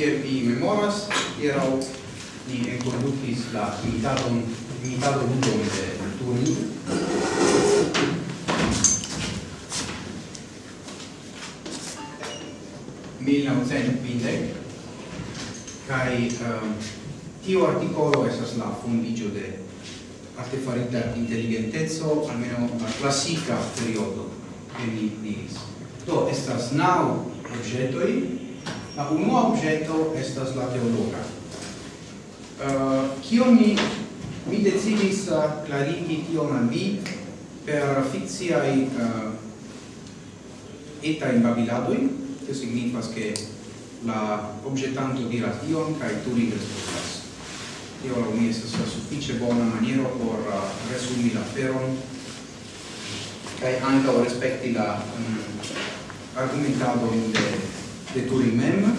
kiel vi memoras, hieraŭ ni enkondukis la imitadon, imitado ludon de Turni. kai um, tio articolo esas la fundigio de artefarita intelligentezzo almeno la classica periodo che mi diris. Do, estas nau progetoi La unua objecto estas la teologa. Uh, kio mi, mi decidis eh, uh, clarigi tio al vi per fixiai uh, eh, etai babiladoi, che signifas che la objetanto diras ion cae tu li respondas. Tio la mi estas la suffice bona maniera por uh, resumi la feron kai anche o respecti la mm, um, argumentado in de de Turing mem.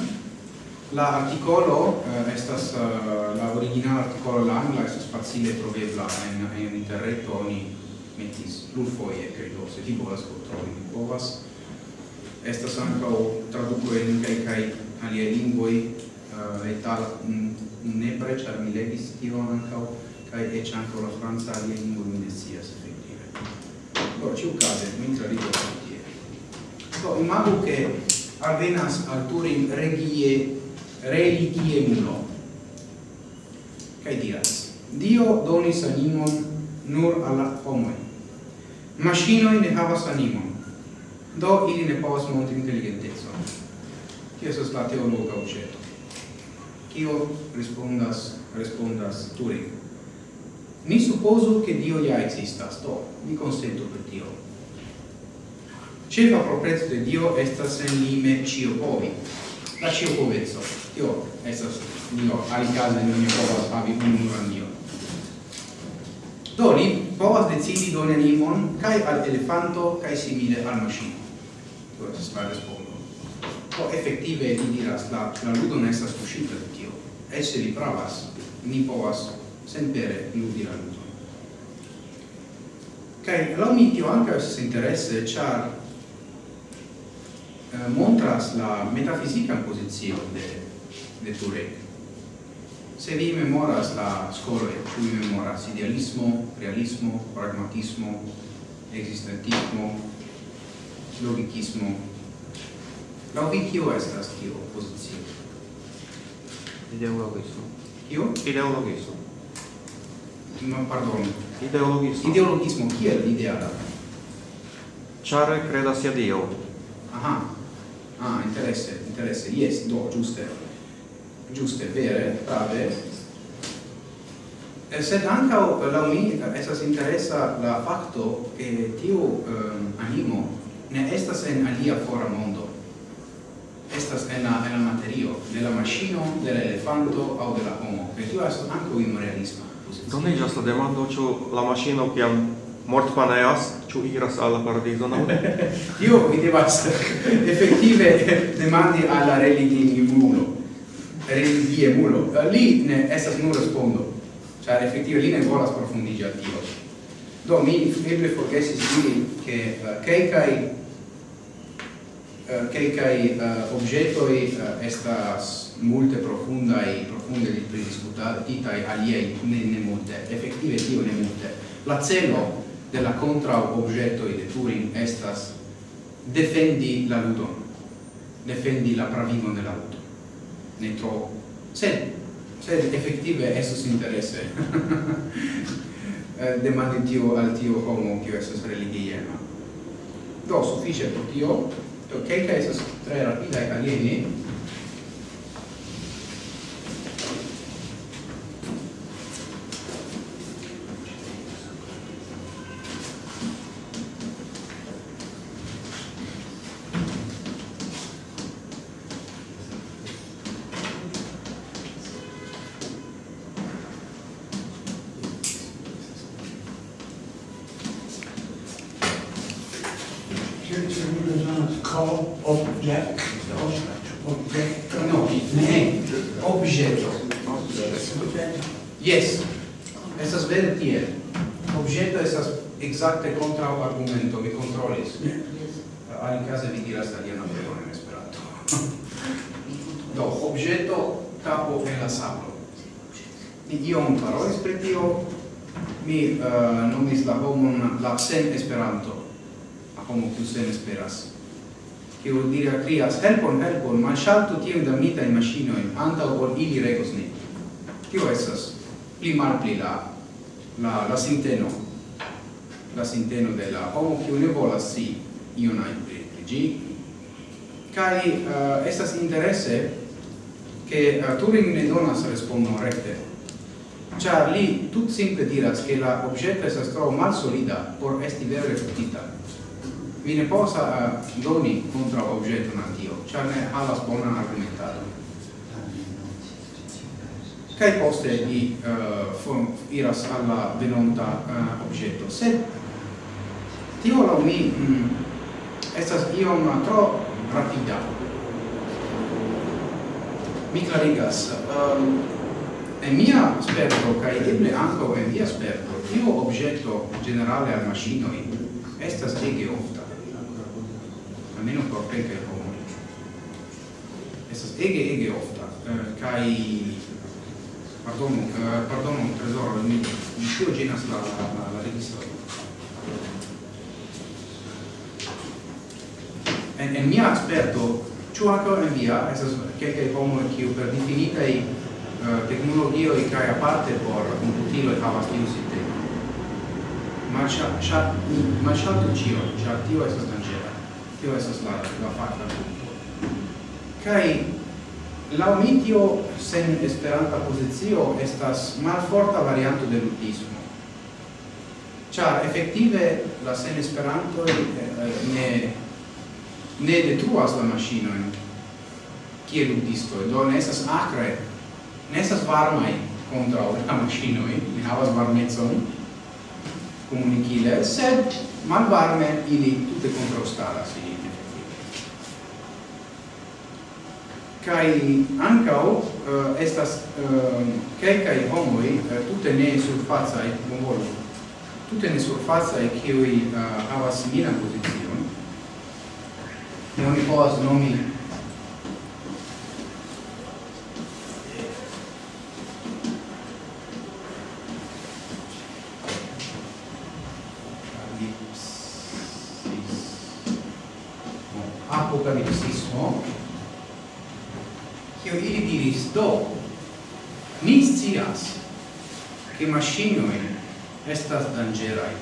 La articolo eh, estas uh, la originala articolo la angla estas facile trovebla en en interreto oni metis plurfoje credo, se tipo volas kontroli di povas. Estas anca o traduco en kaj kaj alie lingvoj eh, uh, eta nepre ĉar mi legis tion ankaŭ cae ec ankaŭ la franza aliaj lingvoj mi ne scias effektive. Do ĉiukaze mi traduko tie. Do imago che avenas alturin regie religie mulo. Kai diras, Dio donis animon nur alla homoi. Machinoi ne havas animon, do ili ne povas monti intelligentezon. Tio estas la teologa objeto. Kio respondas, respondas Turing. Ni supposo che Dio ja existas, do, ni consento per Dio. Cefa proprezzo de Dio estas en lime ciopovi. La ciopovezzo. Tio estas Dio, alicaze non ne povas havi unuan Dio. Do li povas decidi doni animon cae al elefanto cae simile al machino. Tio estas la respondo. Do effettive, li diras la la ludo ne estas kuŝita de Dio. Ese li pravas, ni povas senpere ludi la ludon. Kaj la mi tio ankaŭ estas interesse, char eh, montras la metafisica posizione de, de Turek. Se vi memoras la scoloi, cui memoras idealismo, realismo, pragmatismo, existentismo, logicismo, La vi kio estas tio posizio? Ideologismo. Kio? Ideologismo. Ma pardon. Ideologismo. Ideologismo, kiel ideala? Ciare credas je Dio. Aha, Ah, interesse, interesse, yes, do, giuste, giuste, vere, prave. E eh, sed anca eh, eh, la mi, esas interessa la facto che tiu um, animo ne estas en alia fora mondo. Estas en la, en la materio, de la machino, de la elefanto, au de la homo. E tio estas anco in realismo. Donigas la demando, ciu la maschino, kiam mort paneas, ciu iras alla paradiso no? Tio mi devas effettive demandi alla religimulo, religiemulo. Eh, li ne estas nur respondo, cioè effettive li ne volas profundigi a Tio. Do mi eble forgesis diri che uh, keikai uh, eh, kelkaj eh, uh, objetoi uh, estas multe profundai profunde li pridiscutati, e aliei ne, ne multe, effettive tio ne multe. La celo de la contra objeto de Turing estas defendi la ludon defendi la pravigon de la ludo. Ne tro sed sed effettive esos interesse demandi tio al tio homo kio esos religia, no? Do suffice pro tio kelkaj okay, tre rapidaj alieni. ma in casa vi diras italiano ancora in esperanto. Do, objeto, capo en la sablo. Ni iom parolis pri tio, mi uh, nomis la homon la sen esperanto, a homo kiu sen esperas. Kiu dira krias, helpon, helpon, malŝaltu da damitajn in antaŭ ol ili regos ni. Tio estas pli malpli la la la sinteno la sinteno de la homo kiu ne volas si ion ajn gi? Kai uh, estas interesse che uh, eh, Turing ne donas respondon recte char li tut simple diras che la objecto estas tro mal solida por esti vere refutita vi ne posa uh, doni contra objecto na tio char ne havas bonan argumentado kai poste di uh, form iras alla venonta uh, objecto. Se tio la mi mm, estas iom tro rapida. Mi clarigas, um, ehm, en mia sperto, kai eble anco en mia sperto, tio obgetto generale al machinoi estas ege ofta, almeno por pecae homo. Estas ege, ege ofta, eh, uh, kai... pardon, uh, eh, pardon, tesoro, mi, mi tio genas la, la, la, la registra en, en mia aspetto, ciò anche in via, esas che homo che per definitai uh, eh, tecnologioi cae aparte por computiloi havas tiu sistema. Ma c'ha c'ha ma ciatu cio, c'ha tio è sostanziale. tio è la, la facta punto. Kai la mitio sen esperanta posizio estas malforta varianto de lutismo. Cia, effettive, la sen esperanto eh, eh, ne ne detruas la maŝinojn. Kiel ludistoj do ne estas akre. Ne estas varmaj kontraŭ la maŝinoj. Ne havas varmecon komunikile sed malvarme ili tute kontraŭstaras ilin kai ankau uh, estas uh, kelkaj homoj eh, uh, tutte ne surfacaj bonvolu tutte ne e che uh, havas simila posizione ne oni povas nomi apocalipsismo. Kio ili diris do ni scias ke maŝinoj estas dangerai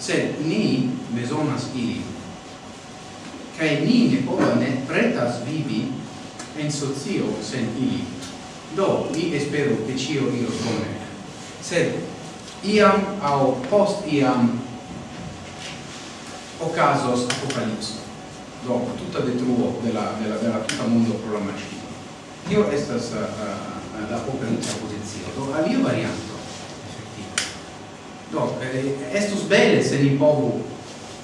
se ni bezonas ilin kai ni ne pova ne pretas vivi en socio sen ili. Do, mi espero che cio io bone. Sed, iam au post iam ocasos apocalipso. Do, tutta detruo della, della, della tutta mondo pro la macchina. Io estas uh, uh, la apocalipsa posizio. Do, alio varianto, effettivo. Do, eh, estus bele se ni povu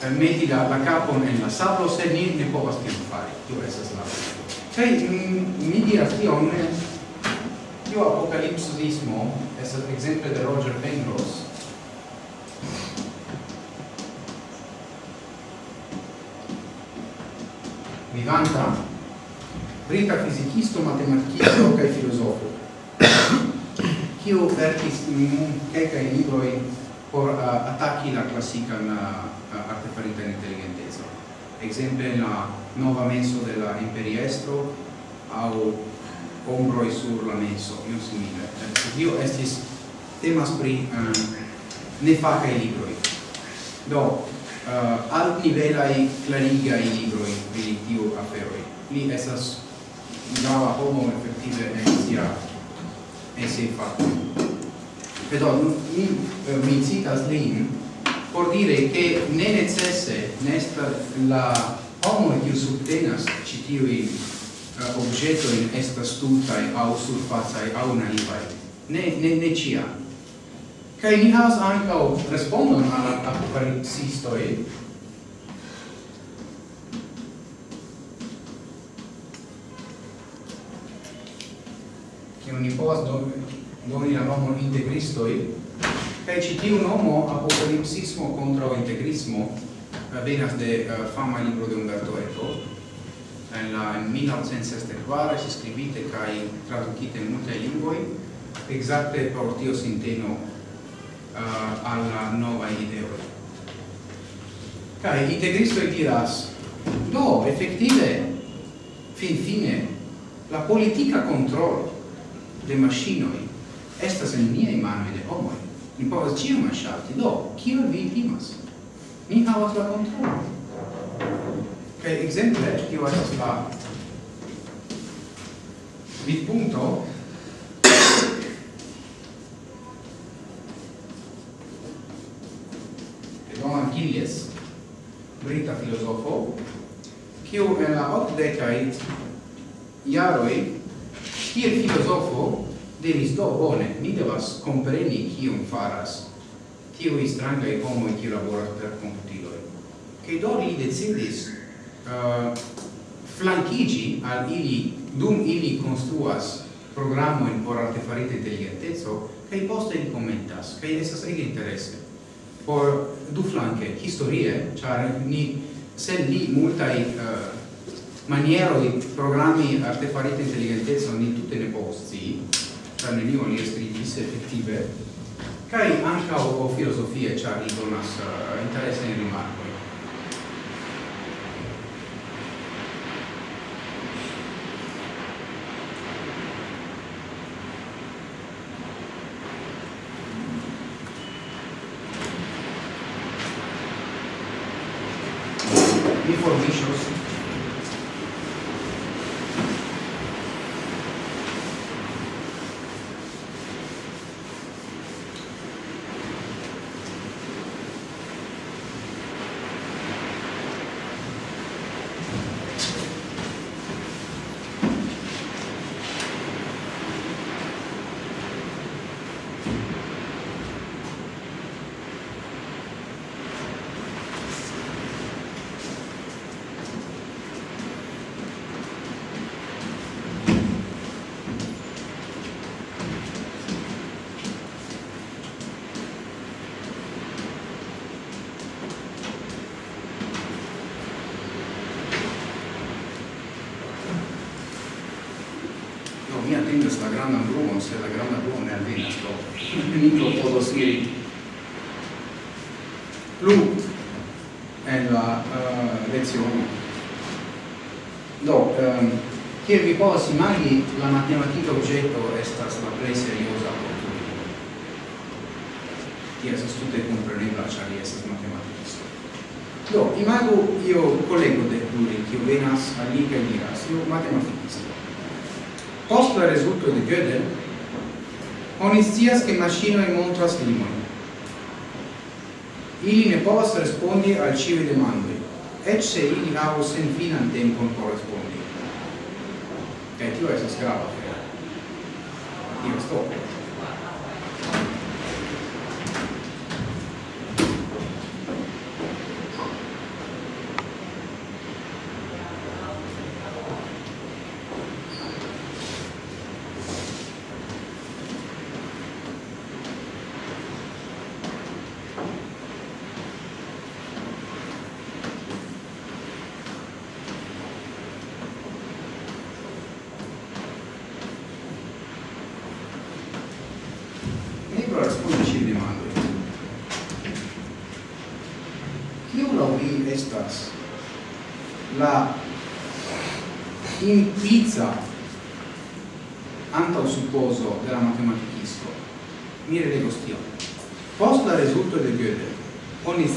eh, meti la, la capo en la sablo se ni ne povas tion fari. Tio estas la kaj mi diras tion tio apocalipsismo estas ekzemple de Roger Penrose. Vivanta brita fisikisto matematikisto kaj filozofo kiu verkis kelkaj libroj por attacchi la classica artefarita intelligentezza. Exemple la nova menso della imperiestro au ombroi sur la menso, io simile. Eh, io estis temas pri eh, ne facae libroi. Do, uh, alt nivelai clarigai libroi pri tiu feroi. Li esas grava homo effettive en sia, en sia fatto. Vedo, mi, mi citas lin mhm. por dire che ne necesse nesta la homo che subtenas citiui uh, objeto in estas tutai au surfazai au naivai ne, ne, ne cia. Kai ni has ancao respondon alla aparicistoi che ni povas noi eravamo integristoi, cae un nomo apocalipsismo contro integrismo eh, venas de uh, fama libro de Umberto Eco, en la en 1964 si scrivite kai traducite in multe lingvoi, exacte por tio sinteno uh, alla nova ideo. Kai integristo e diras, do, effettive, fin fine, la politica control de machinoi estas en mia manoi de homo. Mi povas ciu malŝalti. Do, kio vi timas? Mi havas la kontrolon. Kaj ekzemple, tio estas la vidpunkto de Don Achilles, brita filozofo, kiu en la okdekaj jaroj kiel filozofo devis do, bone, mi devas compreni kion faras tiui strangai homoi qui laboras per computiloi. Che do li decidis uh, flankigi al ili, dum ili construas programoin por artefarite intelligentezzo, cae poste li commentas, cae esas ege interesse. Por du flanque, historie, char ni, se uh, ni multai uh, maniero di programmi artefarite intelligentezzo ni tutte ne posti, zanelivanje strinjice fiktive, kaj ankaŭ filozofie, ĉar li donas interesajn rimarkojn. kiel vi povas imagi la matematica oggetto estas la plej serioza oportuno. Tio estas tute komprenebla ĉar li estas matematikisto. Do, imagu io kolego de pluri, kiu venas al li kaj diras, io matematikisto. Post la rezulto de Gödel, oni scias ke maŝinoj montras limojn. Ili ne povas respondi al ĉiuj demandoj, eĉ se ili havos senfinan tempon por respondi influences grava fel. Io sto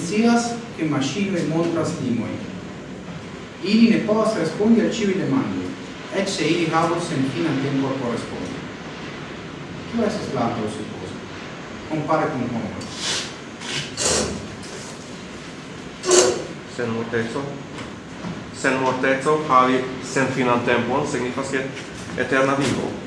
scias che maschinoi montras limoi. Ili ne povas respondi al ciui demandoi, et se ili havos sen fina tempo por respondi. Tio esas la supposo, compare con homo. Sen mortezo? Sen mortezo havi sen finan tempon signifas che eterna vivo.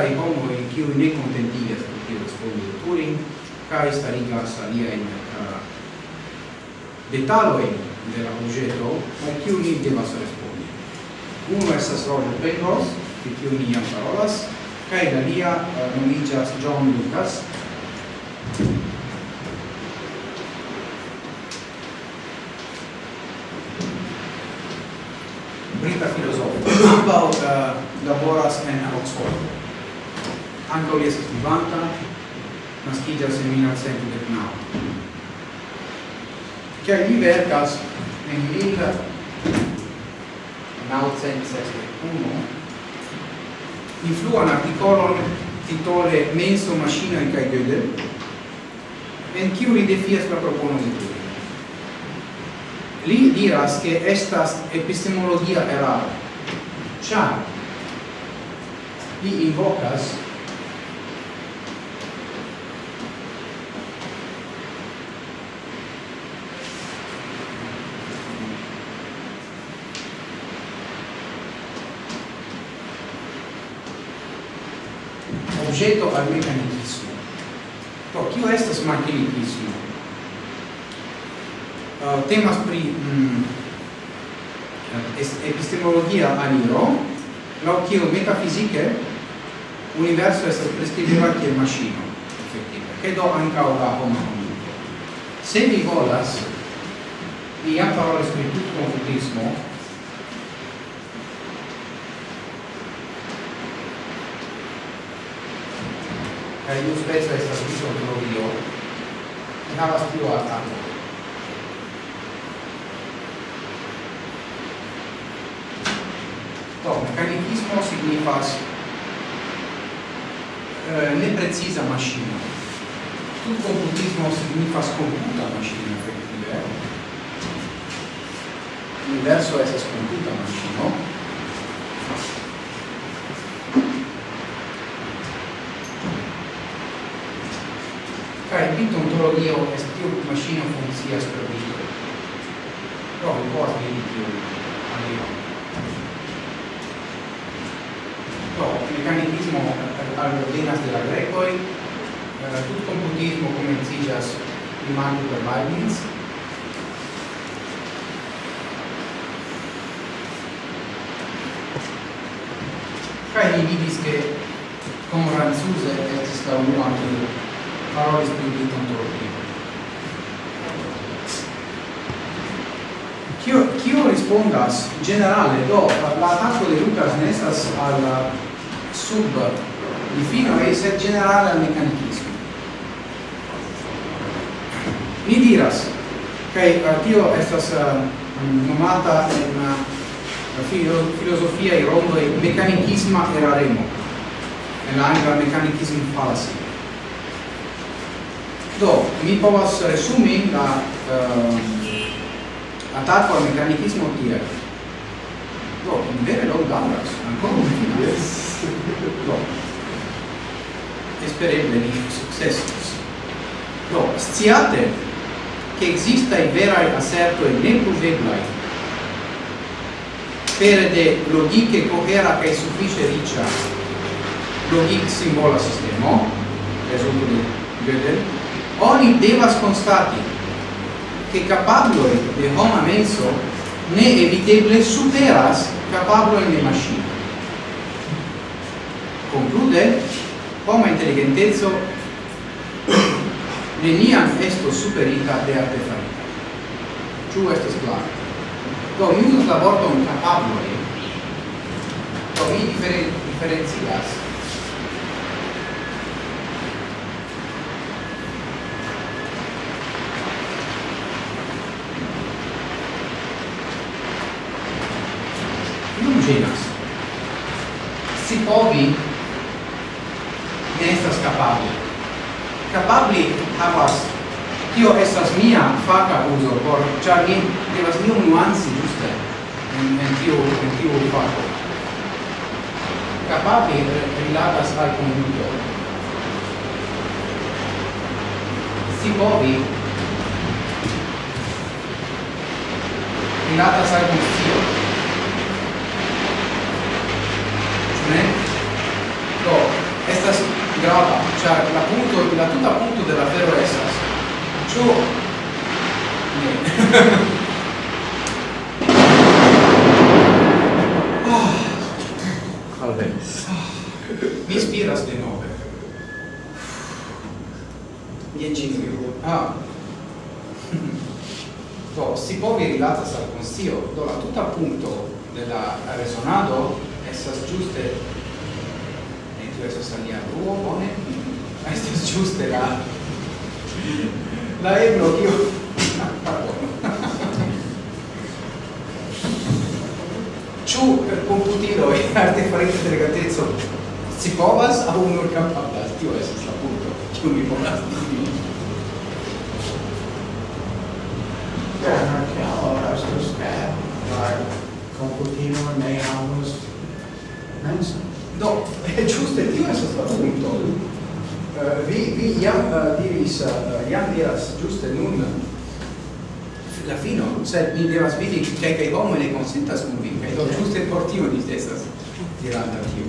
kai in kiu ne kontentigas pri respondi respondo Turing kaj starigas aliajn uh, detalojn de la objeto al kiu ni devas respondi. Unu estas Roger Penrose, pri kiu ni jam parolas, kaj la lia uh, nomigas John Lucas, brita filosofo. Ambau uh, laboras en Oxford anca li esas vivanta, nascigas in 1909. che mi vercas in 1961 influan articolon titole Menso, Maschinoi cae Gödel, en kiu li defias la propono di tui. Li diras che estas epistemologia eraro, cia li invocas objeto al mecanicismo. Do, kio estas mecanicismo? Uh, temas pri mm, epistemologia aliro, lo kio metafizike universo estas prescribita kiel maŝino, efektive, kaj do ankaŭ la homa Se vi volas, mi jam parolis pri tutkonfutismo, io spesso è stato proprio andava a stivata To, meccanicismo significa eh, neprecisa mašina. Tu komputismo significa skomputa mašina, efektive. Universo je skomputa mašino. teorio est tiu macchina funkcias per vivo. Provi por vidi tiun alion. Do, mecanicismo aldovenas de la grecoj, tut computismo komenciĝas primante per Leibniz, Kaj li vidis, ke como Ranzuse estis la unua kiu parolis pri mitantropio. Kio, kio rispondas generale, do, la attacco de Lucas nestas al uh, sub di fino e sed generale al meccanicismo. Mi diras, che okay, tio estas uh, nomata in uh, filo, filosofia i rondo e meccanicisma eraremo. En la angla meccanicism fallacy. Do, mi povas resumi la ehm, uh, attacco al meccanicismo tiel. Do, vere log dauras, ancora un finale. Yes. Do, espereble li successus. Do, sciate che existai verai assertoi necuveblai pere de logiche cohera è suffice riccia logic simbola sistema, resulto di Gödel, oni devas constati che capablo de homa menso ne eviteble superas capablo de machine conclude homo intelligentezzo neniam esto superita de artefarita. Ciu estes clar? Do, mi usus la vorton capabloi, do, mi diferen diferencias povi ne estas capabli. Capabli havas tio estas mia faca uso, por char mi devas iom nuanci ĝuste en, en tio, en tio faco. Capabli rilatas al konduto si povi rilatas al konscio ne estas grava, char la punto, la tuta punto de la fero estas. Ĉu ne. oh. Alvenis. Mi spiras de nove. Jen Ah. Do, si povi rilatas al consiglio, do la tuta punto della resonado estas giuste tio estas alia bruo, bone, estas ĝuste la la ebro, kio Ĉu per komputilo e arte artefarita delegateco si povas aŭ nur kapablas? Tio estas la punto, kiu mi povas diri. Computino ne havas menson. Do, è giusto tio esas stato punto. Uh, vi, vi iam uh, eh, diris, eh, uh, iam diras giuste nun la fino, se mi devas vidi che che homo ne consentas con vi, do giuste por tio di stessas diranta tio.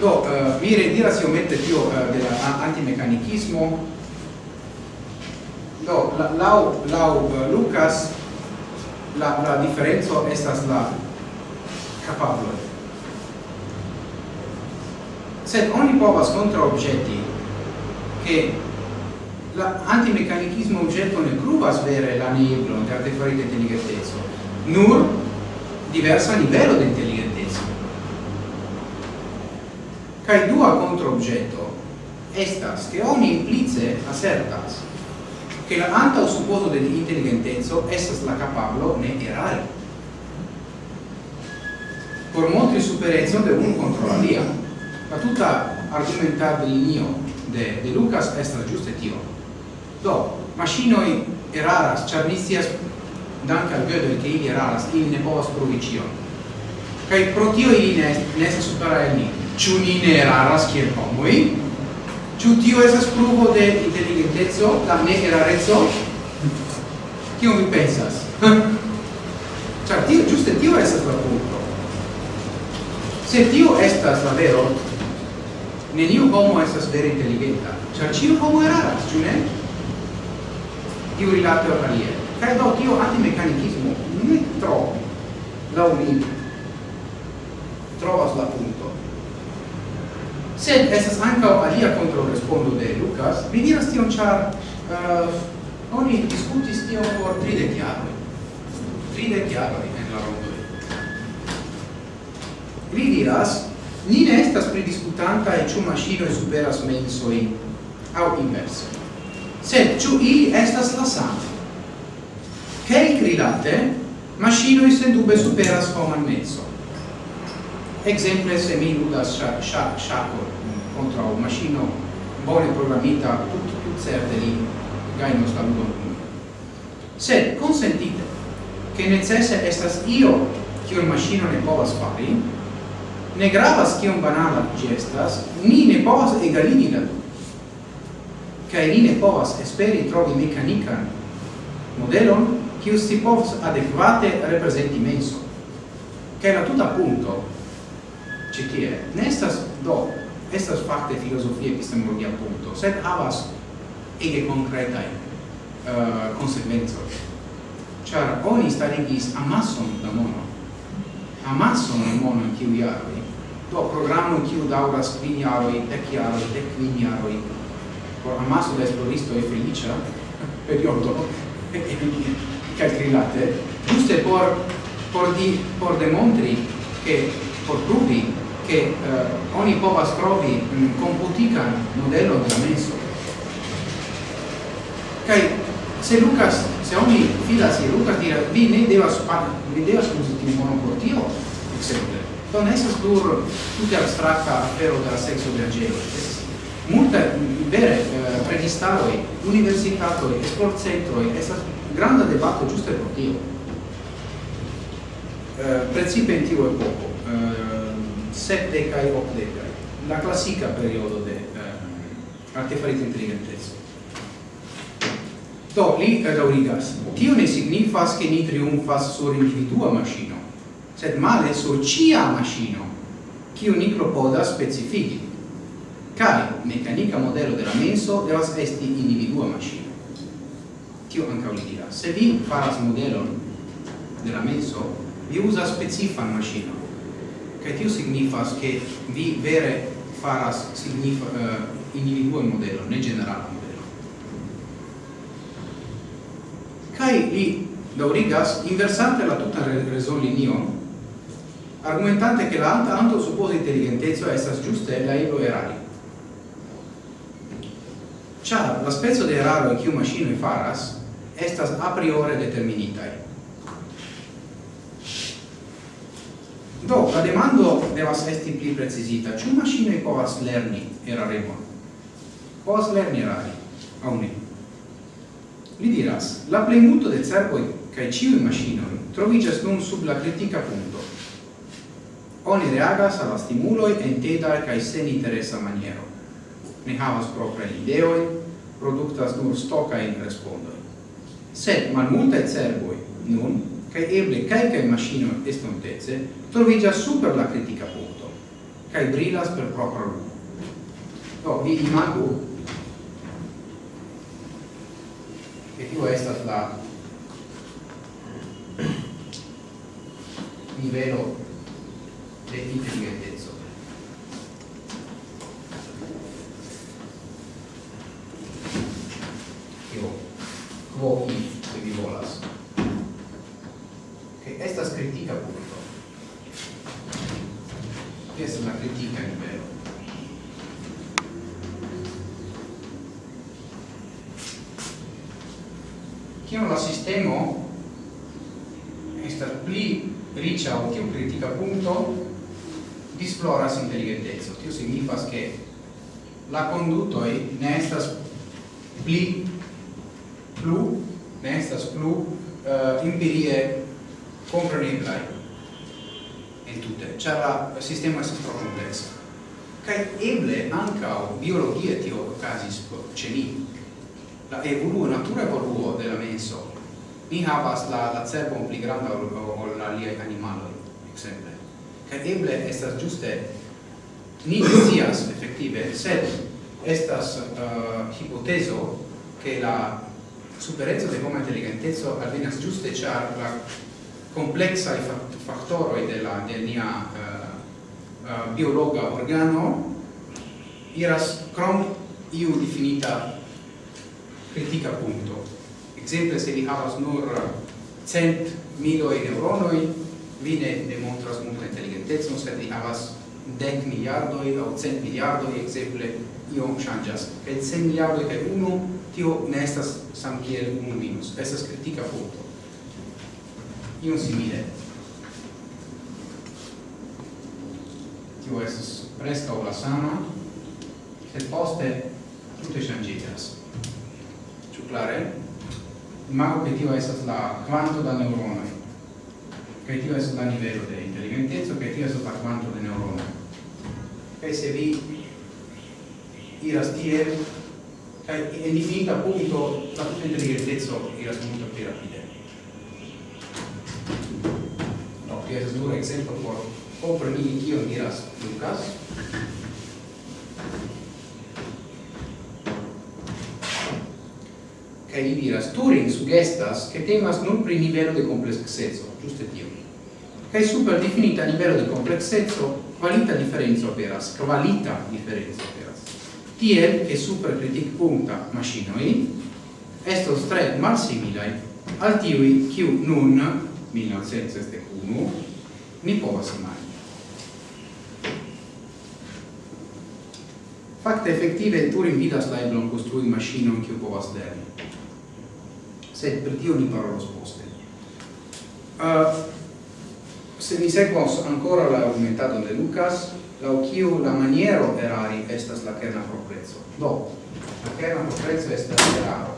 Do, uh, mi rediras iomete tio uh, della antimecanicismo. do, la, lau, lau uh, Lucas, la, la differenzo estas la capablo. Sed oni povas contra oggetti che la antimeccanicismo oggetto ne pruvas vere la neblo de artefarita intelligentezzo, nur diversa livello de intelligentezzo. Cai dua contra objecto estas che oni implice asertas che la anta o supposo de intelligentezzo estas la capablo ne erare por montri superezzon de un contro alia. La tutta argumentar del linio de, de Lucas estas giuste tio. Do, maschinoi eraras, char ni dank al Gödel che ili eraras, ili ne povas provi cion. Kai pro tio ili ne, ne sa supera el ni. Ciu ni ne eraras kiel homoi, ciu tio esas pruvo de inteligentezzo, la ne erarezzo, Cio mi pensas? Cioè, tio, giuste tio esas la punto. Se tio estas la vero, neniu homo estas vere inteligenta, ĉar ĉiu homo eraras, ĉu ne? Tiu rilate al alie. Kaj do tio antimecanicismo ne tro laŭ mi trovas la punto. Sed estas ankaŭ alia respondo de Lucas, Mi diras tion ĉar uh, oni diskutis tion por tridek jaroj. Tridek jaroj. Li diras, ni ne estas pridiscutanta e ciu machino e superas mensoi, au inverse. Sed ciu ili estas la sama? Kelkrilate sen dube superas homan menso. Exemple, se mi ludas shako contra un maŝino bone programita tut tut certe li gainos la ludon. Sed consentite, che necesse estas io che un machino ne povas fari, ne gravas kiom banala ĝi estas, ni ne povas egaligi la du. Kaj ni ne povas esperi trovi mekanikan modelon kiu si povas adekvate reprezenti menso. Kaj la tuta punto ĉi tie ne estas do estas fakte filozofia epistemologia punto, sed havas ege konkretaj uh, konsekvencoj. Ĉar oni starigis amason da mono amason mono in kiu jaroj do programo kiu dauras kvin jaroj dek jaroj dek kvin jaroj por amaso de e felicia, periodo calcrilate giuste por por di por demontri che por pruvi, che uh, oni povas trovi um, computican modello da menso. Kai se Lucas, se oni filas je lucas dira vi ne devas vi devas uzi tiu por tio, exemple. Do ne estas nur tute abstrakta afero de la sekso de aĝejo. Estas vere eh, registaroj, universitatoj, sportcentroj, esas granda debato ĝuste por tio. Eh, principe in tiu epoko, eh, sepdecaj, ocdecaj, la classica periodo de eh, artefarita intelligentezza Do, li daurigas. Tio ne signifas che ni triumfas sur individua maschino, sed male sur cia maschino, cio ni propodas specifici. Cai, meccanica modelo della menso devas esti individua maschino. Tio anca li diras. Se vi faras modello della menso, vi usa specifan maschino. Cai tio signifas che vi vere faras signifa, uh, individua modello, ne generala kai li daurigas inversante la tuta resol linion, argumentante che la alta anto supposa intelligentezza estas giuste la ilo erari. cia la spezzo de eraro in machino e faras estas a priori determinitai. Do, la demando devas esti pli precisita. Ciu maschinoi povas lerni eraremon? Povas lerni erari, au ne? Li diras, la plenmuto de cervoi cae ciui machinoi trovigas nun sub la critica punto. Oni reagas alla stimuloi en teda cae sen interesa maniero. Ne havas propria ideoi, productas nur stoca in respondoi. Sed malmultae cervoi nun, cae eble calcae macinoi estonteze, trovigas super la critica punto, cae brilas per propra lumo. Do, vi imagu e più è la livello del di grandezza. Io, quo i, quindi volas. Che questa critica appunto. Questa è una critica in vero. kiam la sistemo estas pli riĉa o tiu kritika punto disploras inteligenteco. Tio signifas ke la conduto ne estas pli plu ne estas plu eh, uh, imperie compreneblai en tutte ĉar la sistemo estas tro kompleksa. Kaj eble ankaŭ biologie tio okazis ĉe ni la evoluo natura evoluo de la menso. Ni havas la la cerbo pli granda ol, ol la lia animalo ekzemple. Kaj eble estas ĝuste ni scias efektive sed estas uh, hipotezo che la superezzo de homa intelligentezzo alvenas giuste char la complexa i factoroi della de nia uh, uh, biologa organo iras crom iu definita critica punto. Exemple, se vi havas nur cent miloi neuronoi, vi ne, demontras multa intelligentezon, sed vi havas dec miliardoi au cent miliardoi, exemple, iom changas. Et cent miliardoi per uno, tio ne estas sam kiel uno minus. Estas critica punto. Ion simile. Tio estas presca o la sama, sed poste tutte changigas particulare ma obiettivo è la quanto da neuronoi che tio estas la nivelo de inteligentezzo che tio estas la quanto de neuronoi e se vi iras tie che in infinita punto la tutta intelligentezzo iras molto più rapide. No, che estas dura exemplo por compreni kio diras Lucas. Kaj li diras, Turing sugestas che temas non pri livello de complexezzo, giusto tio. Kaj super definita livello de complexezzo, qualita differenza operas, qualita differenza operas. Tiel, che super critic punta machinoi, estos tre malsimilai al tiui quiu nun, 1971, ni povas imagi. Fakte effettive Turing vidas la eblon konstrui maŝinon kiu povas lerni sed per tio ni parolos poste. Uh, se ni sequos ancora la aumentado de Lucas, la kiu la maniero erari estas la kerna proprezzo. Do, la kerna proprezzo estas eraro.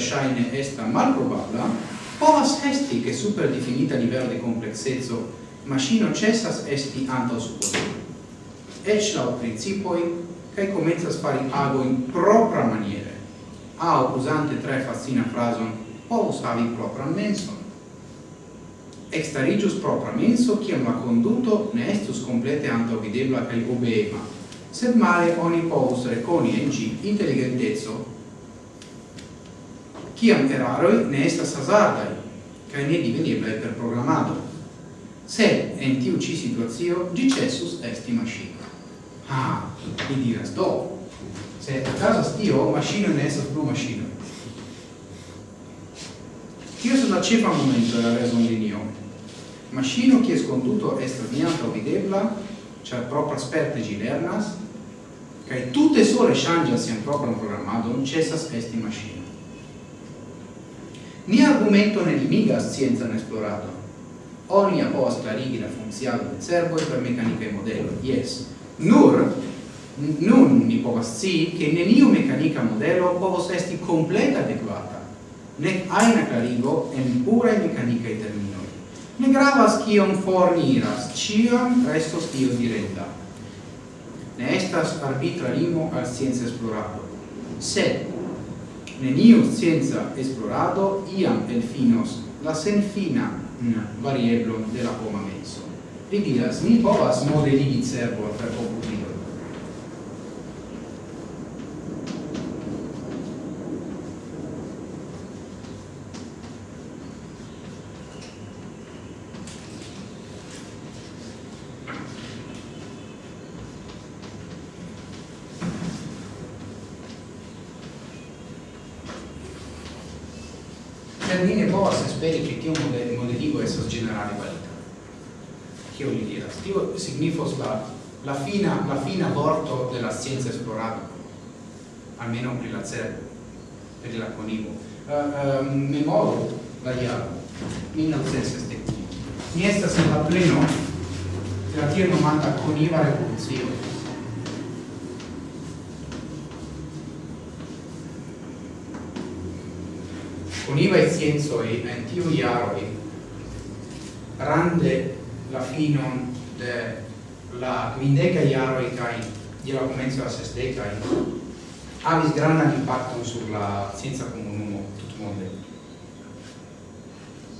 versaine esta malprobabla, povas esti che super definita livello de complexezzo machino cessas esti anto supposita. Ec la principoi, cae comenzas fari ago in propra maniere, A usante tre fascina frason, povus havi propra menson. Extarigius propra menso, ciam la conduto ne estus complete anto videbla cae obeema, sed male oni povus reconi en gi intelligentezzo kiam eraroj ne estas hazardaj kaj ne diveniblaj per programado. Se in tiu ĉi situacio ĝi ĉesus esti maŝino. Ah, mi diras do. Se a okazas tio, maŝino ne estas plu maŝino. Tio estas la ĉefa momento de la rezonlinio. è kies konduto estas neantaŭ videbla, ĉar proprasperte di lernas, kaj tute sole ŝanĝas sian propran programadon, ĉesas esti maŝino. Ni argumento ne limigas scienzan esplorato. Oni apoas clarigi la funziado de cerboi per meccanica e modello, yes. Nur, nun mi povas scii che neniu meccanica modello povos esti completa adeguata, nec aina clarigo en purae e terminoi. Ne gravas cion forniras, cion restos tio diretta. Ne estas arbitra limo al scienza esplorado. Sed, neniu scienza esplorado iam elfinos la senfina varieblo de la homa menso. Li diras, ni povas modeligi cervo per computilo, la fina, la fina vorto della scienza esplorata almeno per la CER per la CONIVO. Eh, eh, uh, uh, memoro variavo in stessa mi estas en la pleno de la tier nomata CONIVA revolucio. CONIVA e scienzoi en tiu grande rande la finon de la quindeca e cae di la comenzo a sesdecae avis granan impactum sur sulla scienza comunumo mondo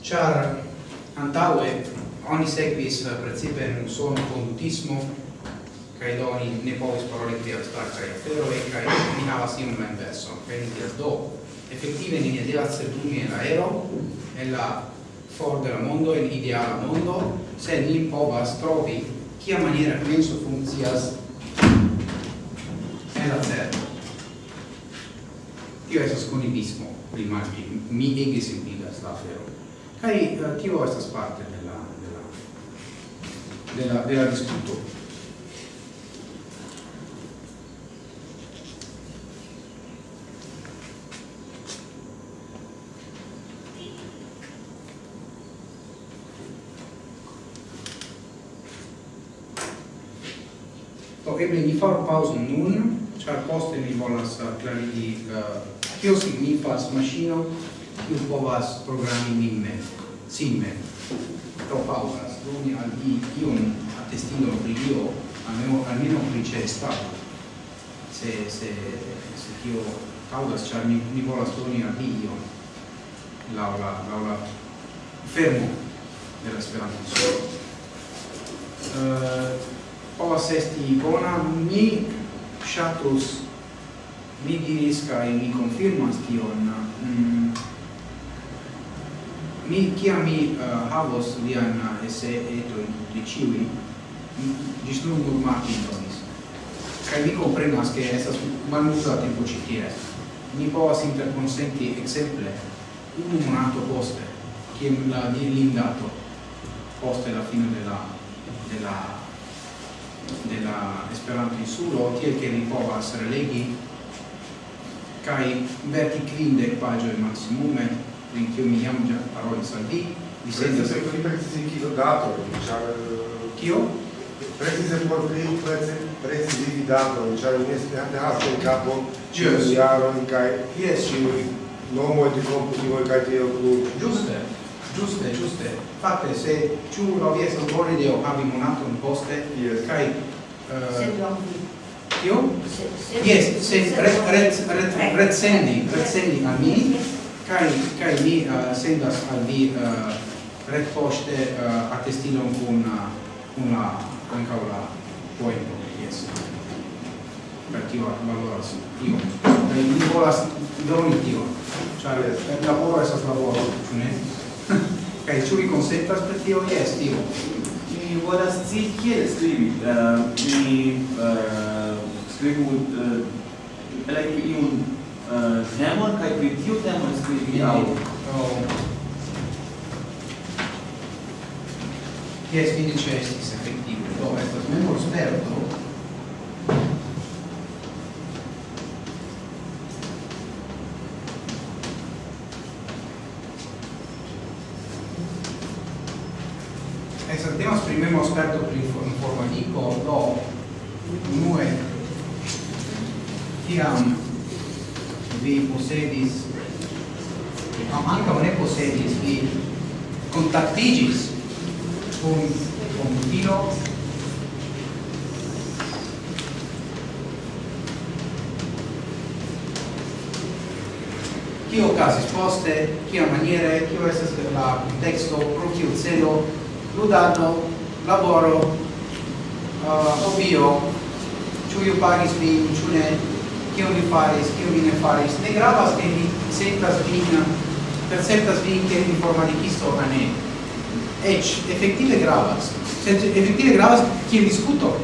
Char antaue oni sequis principe in suono condutismo kai doni oni ne povis paroli pri abstractae aferoi e ni havas iun la inverso. Cae ni dias do effettive ni ne devas sedumi en aero en la for del mondo en ideal mondo se ni povas trovi kia maniera penso funkcias en la cerbo. Tio estas konibismo, pli malpli, mi ege simpligas la afero. Kaj eh, tio estas parte de la, de la, de la, de la discuto. faru pausa nun, char poste mi volas klarigi kio uh, signifas maŝino kiu povas programi min mem, sin mem. Do pausas, doni al vi iun attestino pri io, almeno almeno pri c'è stato. Se se se tio paŭzas, char mi, mi volas doni al vi ion laŭ la la fermo della speranza eh Uh, povas esti bona, mi shatus, mi diris kai mi confirmas tion, mm, mi, kiam mi uh, havos lian uh, esse etoin de ciui, gis nun nur Martin donis. Kai mi comprenas che estas malmusa tempo ci tie. Mi povas interconsenti exemple unu monato poste, kiam la dirindato poste la fine della della della Esperanto insulo tiel che ni povas relegi kaj verki kvindek paĝoj maximume, in cui mi jam ĝa parolis al se vi sentas chi lo dato eh, chio? kio precize por kriu di dato diciamo, mi esperantas ci kapo ĉiuj jaroj kaj jes ĉiuj nomoj de komputiloj kaj tiel plu. Ĝuste Giuste, giuste. Fate se ciu rovies un volideo habim un atom poste, yes. kai... Uh, eh, Io? Yes, se ret, ret, ret, ret sendi, ret sendi a mi, kai, kai mi eh, uh, sendas al vi eh, uh, ret poste uh, attestilon con una, con la poi yes. Per tio valoras, io, e mi volas doni tio, cioè, yes. lavoro è stato lavoro, ne? Kaj ĉu vi konsentas pri tio? Jes, tio. Mi volas scii kiel skribi. Uh, Mi uh, skribu eh, uh, elekti iun uh, temon kaj pri tiu temon skribi aŭ Yes, mi c'è estis effettivo, Do, estas è molto esperto, esperto pri informatico do unue tiam vi posedis, am anca ne posedis, vi contactigis con komputilo Kio okazis poste, kia maniere, kio estas la contexto, pro kio celo, ludado laboro uh, hobio ciu iu pagis vin, ciu ne kion vi faris, kion vi ne faris. Ne gravas ke vi sentas vin perceptas vin che vi formalikisto a ne. Ec effettive gravas. Sed efektive gravas kiel discuto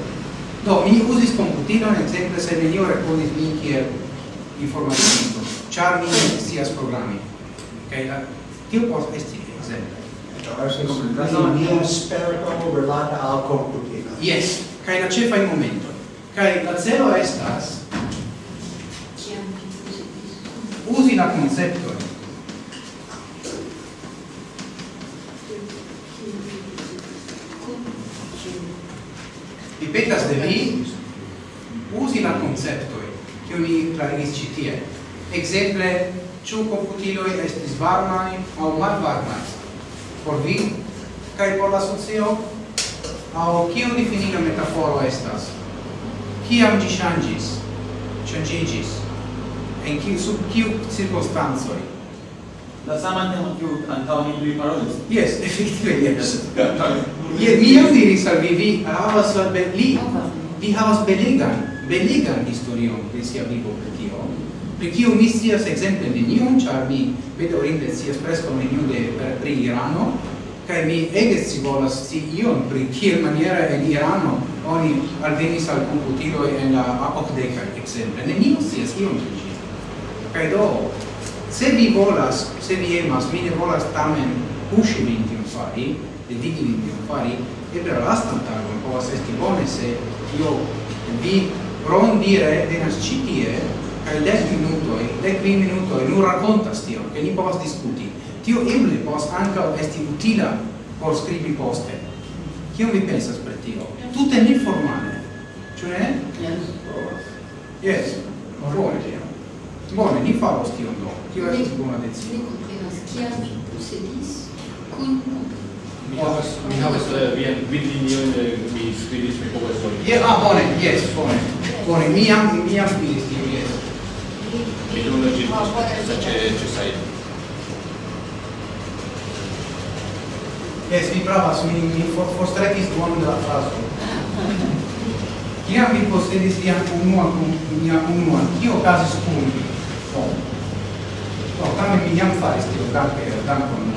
do mi uzis komputilon ekzemple se nenio rekonis min kiel informatikisto. Ĉar mi scias programi. Kaj okay, tio povas esti ekzemple Io sperto relata al computilo. Yes, kai la cefa in momento. Kai la celo estas usi la concepto. Ripetas de vi usi la concepto che ogni clarigis citie. Exemple, ciu computiloi estis varmai au malvarmai por vi kai por la socio? Au kiu difiniga metaforo estas? Kiam ĝi ŝanĝis ŝanĝiĝis? En kiu sub kiu cirkonstancoj? La sama temo kiu antaŭ ni priparolis jes efektive jes. Je mi jam diris al vi vi havas la beli vi havas beligan beligan historion de sia vivo per chi mi scias di nenion, ĉar mi bedaŭrinde scias preskaŭ nenion de pri Irano, kaj mi ege scivolas io ion pri kiel maniera en Irano oni alvenis al komputiloj en la okdekaj exemple. Neniu scias ion pri ĝi. Kaj do, se vi volas, se vi emas, mi ne volas tamen puŝi min tion fari, dediki min tion fari, eble la lastan tagon povas esti bone se io vi rondire venas ĉi tie kaj dek minutoj, dek kvin minutoj nur rakontas tion, ke ni povas diskuti. Tio eble povas ankaŭ esti utila por skribi poste. Kion vi pensas pri tio? Tute neformale. Ĉu ne? Yes. Yes. Bone. Bone, ni faros tion do. Tio estas bona decido. Mi komprenas kiam vi posedis kun Mi havas, mi havas eh, vian vidlinion, eh, mi skribis, mi povas... Ah, bone, yes, bone. Bone, mi jam, mi jam skribis tion, yes. Milyonlarca ce, ce s-a Yes, vi pravas, mi, mi forstrekis duono de la fraso. Kiam vi posedis vian unuan kun mian unuan, kio okazis kun vi? Do. Oh. Do, oh, tamen mi jam faris tio, danke, dankon,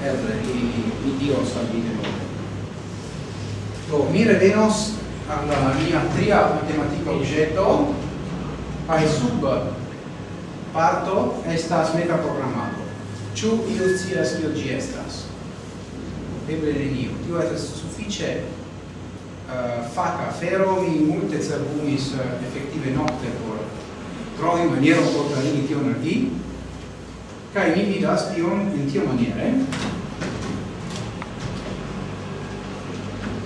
eble, mi, mi dios al vi denove. Do, oh, mi revenos alla mia tria matematica oggetto, ai sub parto estas meta programado. Ĉu iu scias kio ĝi estas? Eble neniu. Tio estas sufiĉe uh, faka afero, mi multe cerbumis uh, efektive nokte por trovi manieron por klarigi tion al vi, kaj mi vidas tion en tio maniere.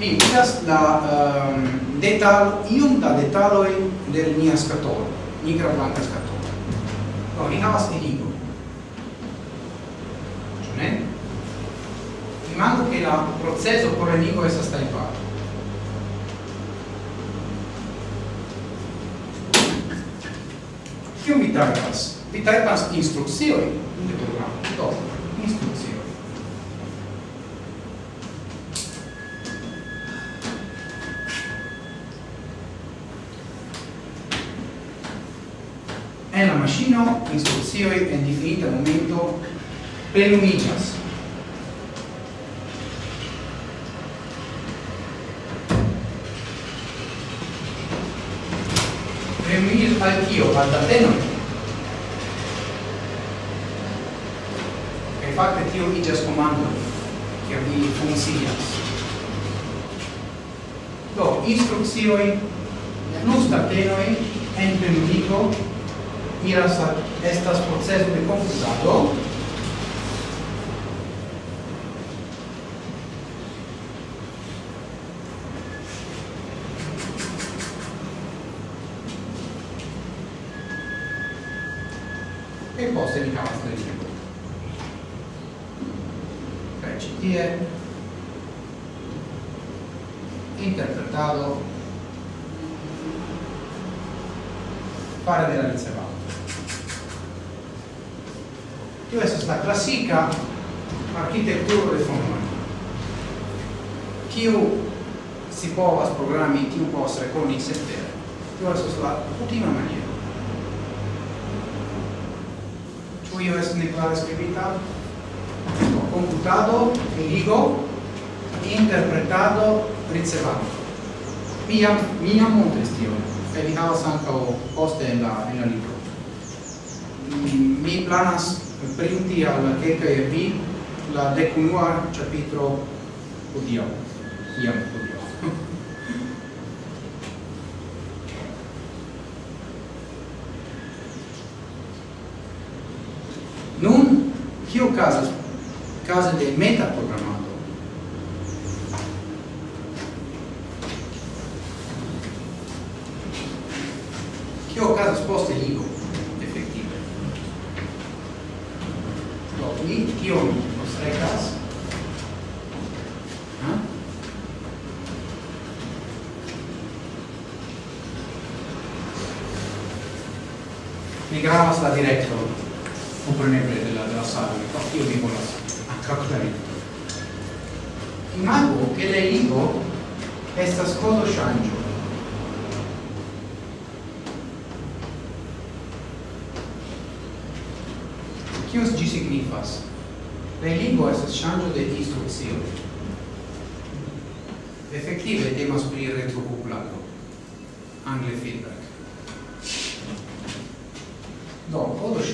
Mi vidas la um, detal, iom da detaloj del nia skatolo, nigra blanca skatolo do mi havas eligo ĉu ne? Imagu ke la procezo por eligo estas tajparo kiu mi tajpas? Mi tajpas instrukcioj de programo. Do instrukcioj en la maŝino instrukcioj en difinita momento plenumiĝas. Plenumiĝas al kio? Al tateno. Kaj fakte tio iĝas komando, kiam ili funkcias. Do, instrukcioj plus tatenoj en plenumigo iras estas proceso de computado e poste mi havas kiu si povas programi, kiu povas rekoni cetere. Tio estas la kutima maniero. Ĉu io estas neklare skribita? Computado, ligo, interpretado, ricevado. Miam, miam montris tion, kaj vi havas ankaŭ poste en la, en la libro. Mi planas printi al kelkaj el vi la decunua ĉapitro hodiaŭ iam hodiaŭ. Nun, kio okazas? Kaze de metaprogramado mi gravas la diretto compreneble de la de la salo pro tio mi volas aktraktori imago che le ligo estas kodo ŝanĝo Kios gi signifas? La lingvo estas ŝanĝo de instrukcio. Effettive temas pri retrokuplanto. Angle feedback.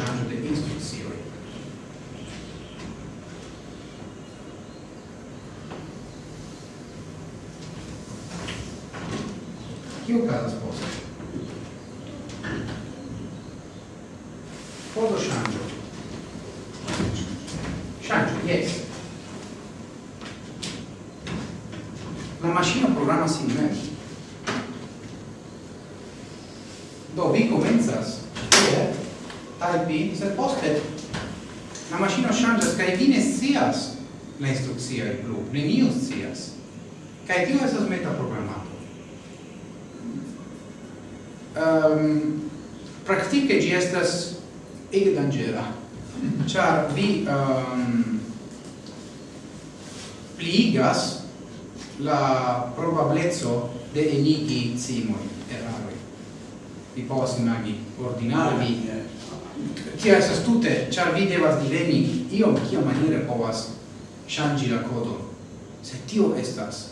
charge of the instruct series. ege dangera. Char vi um, pligas la probableco de enigi simoi eraroi. Vi povas imagi ordinarvi kia estas tute ĉar vi devas diveni iom kia maniere povas ŝanĝi la kodon. Se tio estas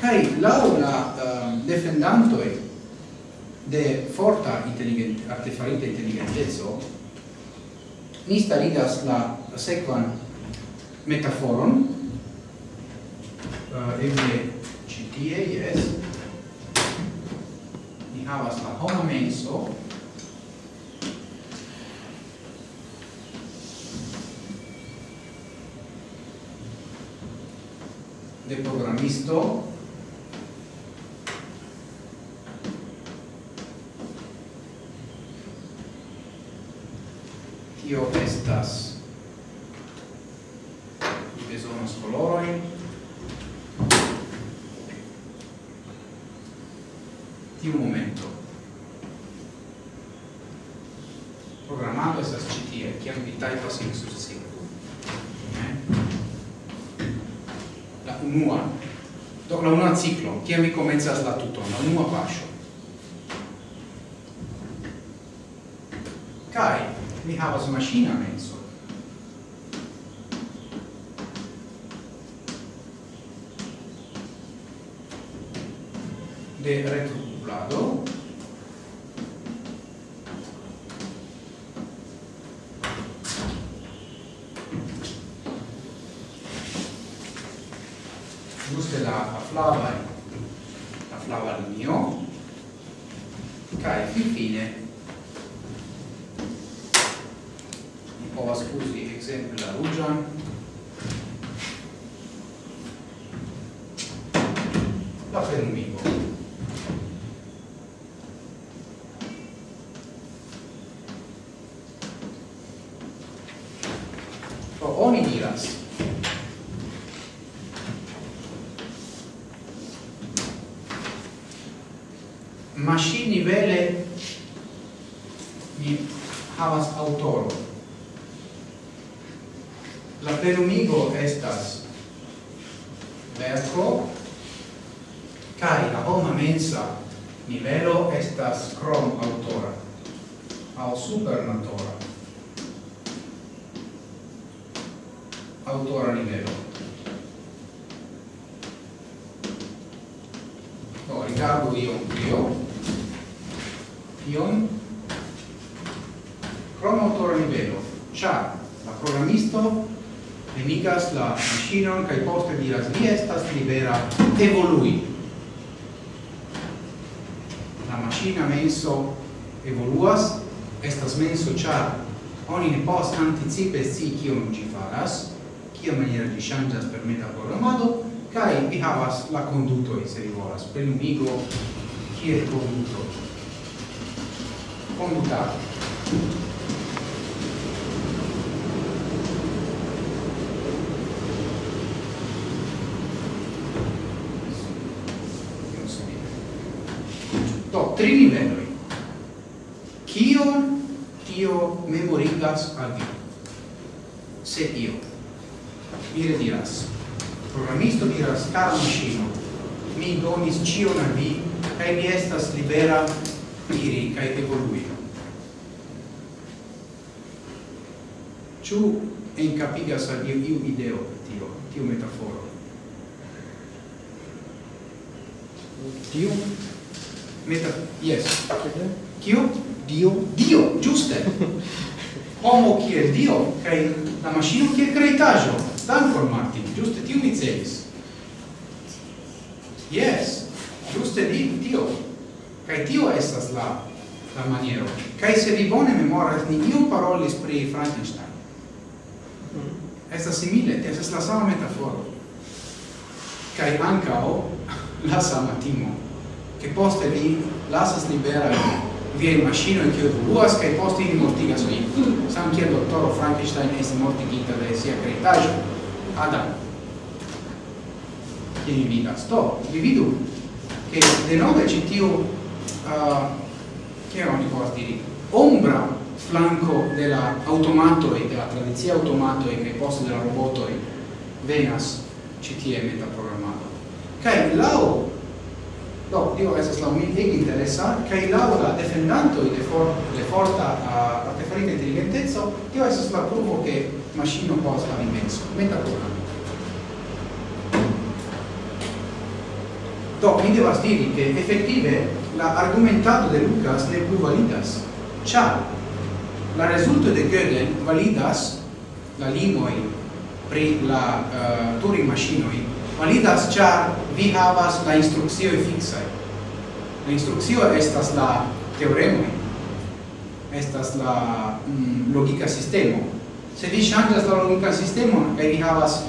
kaj laŭ la uh, defendantoj de forta inteligent artefarita inteligenteco ni starigas la sekvan metaforon. Uh, eble ĉi tie jes. Ni havas la homa menso. De programisto. così successivo. La unua, do la unua ciclo, kia mi comenzas la tuton, la unua pascio. Kai, mi havas machina menso. de retrocuplado la conduto se vi volas per un chi è conduto? Condutare homo kiel Dio, kaj la maŝino kiel kreitaĵo. Dankon, Martin, ĝuste tiu mi celis. Yes, ĝuste di tio. Kaj tio estas la la maniero. Kaj se vi bone memoras, neniu parolis pri Frankenstein. Estas simile, estas la sama metaforo. Kaj ankaŭ la sama timo, che poste vi lasas libera via in maschino in chio voluas che posti in mortigas vi san che dottoro Frankenstein est mortigita de sia cretajo Adam. Che mi vidas to vi vidu che de nove citiu uh, ah, che oni povas diri ombra flanco della automato e della tradizia automato e che posto della roboto e venas citie metaprogrammato. Kai lao Do, tio estas la mi ege interesa, kaj laŭ la defendantoj de, for, de forta uh, artefarita inteligenteco, tio estas la pruvo ke maŝino povas havi menso, metaprogramo. Do, mi devas diri che effettive la argumentato de Lucas ne plu validas, ĉar la rezulto de Gödel validas la limoj pri la uh, Turing-maŝinoj validas char vi havas la instruccio e fixa la instruccio estas la teoremo. Estas la mm, logica sistemo. Se vi ŝanĝas la logica sistemo kaj vi havas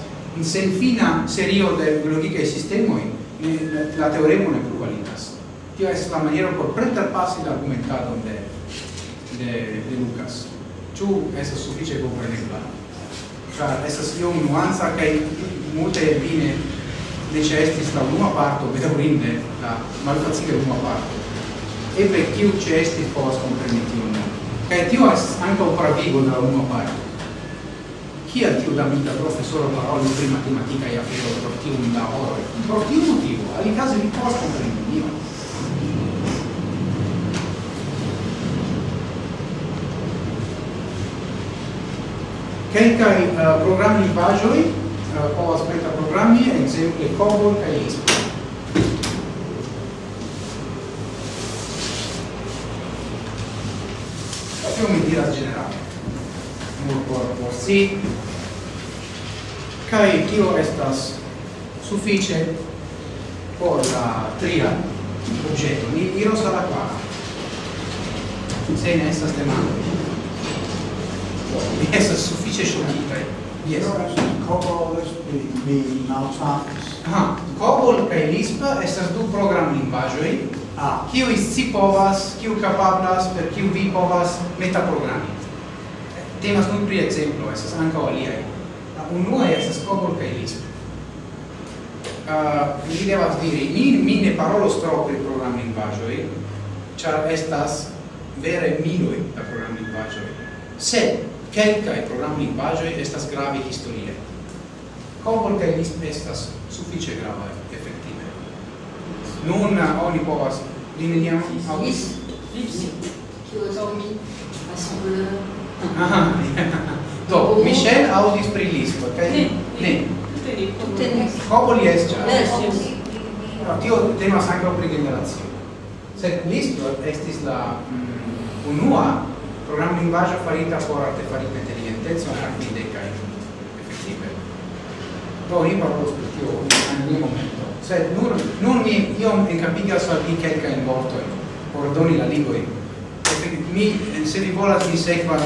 sen fina serio de logica sistemo la teoremo ne plu validas tio estas la maniero por preterpasi la argumentadon de de de Lucas ĉu estas sufiĉe komprenebla ĉar estas iom nuanca kaj multe vine necessiti sta a parte, ovvero quindi la malfazia l'uma parte. E per chi cesti possono permettere che Dio è anche un paravigo della l'uma parte. Chi ha Dio da vita professore, solo parole di matematica e ha per il un da ore Il chi motivo, alle case di possono Io. Che i eh, programmi di Bajoli uh, povas meta programmi, exemple Cobol kaj Lisp. Tio mi diras generale, nur por por si, kaj kio estas sufiĉe por la tria objeto? Ni iros al la kvara. Se ne estas demandoj. Mi Estas sufiĉe ŝokitaj. Yes. Ora COBOL be mi malfatis. Ah, COBOL kaj LISP estas du program lingvaĵoj. Ah. Kiu si povas, kiu kapablas, per kiu vi povas metaprogrami. Temas nun pri ekzemplo, estas ankaŭ aliaj. La unua estas COBOL kaj LISP. Uh, ah, mi devas diri, mi, mi ne parolos tro pri program lingvaĵoj, ĉar estas vere miloj da program lingvaĵoj. Sed quelcae program lingvajoi estas grave historie. Cobol cae list estas suffice gravae, effective. Nun oni povas, li neniam audis? Lipsi, kio dormi, assembleur. Ah, do, Michel audis pri lispo, cae... Ne, Cobol Como li estia? No, tio temas anca pri generatio. Sed listo estis la mm, unua program lingvaggio farita por artefarita intelligentezza anche in decai effettive poi io parlo spettivo in un momento. Sed nur, nun mi iom encapigas al vi quelca in vortoi por doni la lingvoi mi, se vi volas mi sequan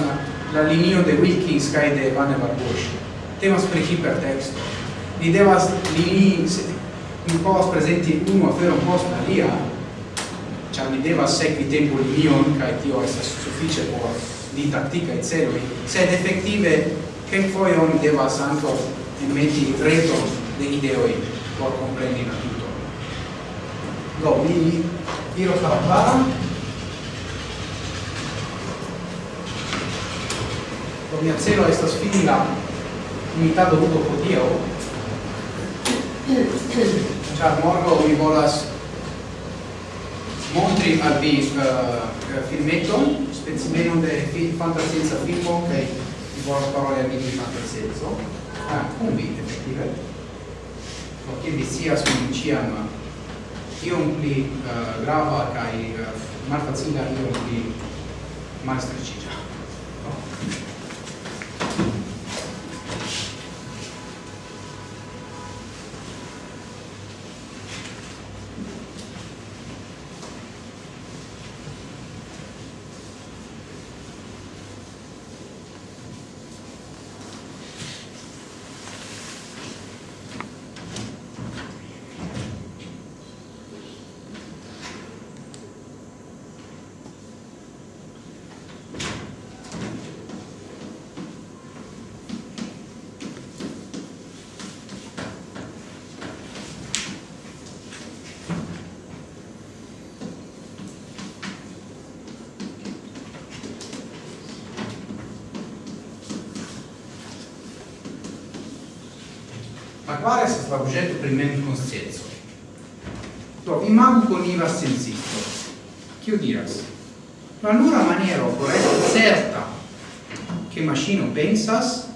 la linio de Wilkins kai de Vannevar Bush temas pri hipertexto vi devas linii mi povas presenti unu aferon post alia, ĉar mi devas sekvi tempo linion kaj tio estas suffice por didacticae celoi, sed effettive quelquoi oni devas anco metti reton de ideoi por comprendi la tutto. Do, mi iros la para. Do, mia celo estas fini la imitado ludo hodiau, Ciao, morgo mi volas montri al vi uh, filmeton, specimenon de fi, fantascienza filmo, che vi volas paroli al vi di fantascienzo, ah, un vi, effettive, perché vi sia su un ciam iom pli uh, grava che uh, malfacila iom pli malstricigia. No? la quale sarà oggetto per il mem consenso. Do, imago conivas sensisto. Chio diras? La nura maniero por esti certa che machino pensas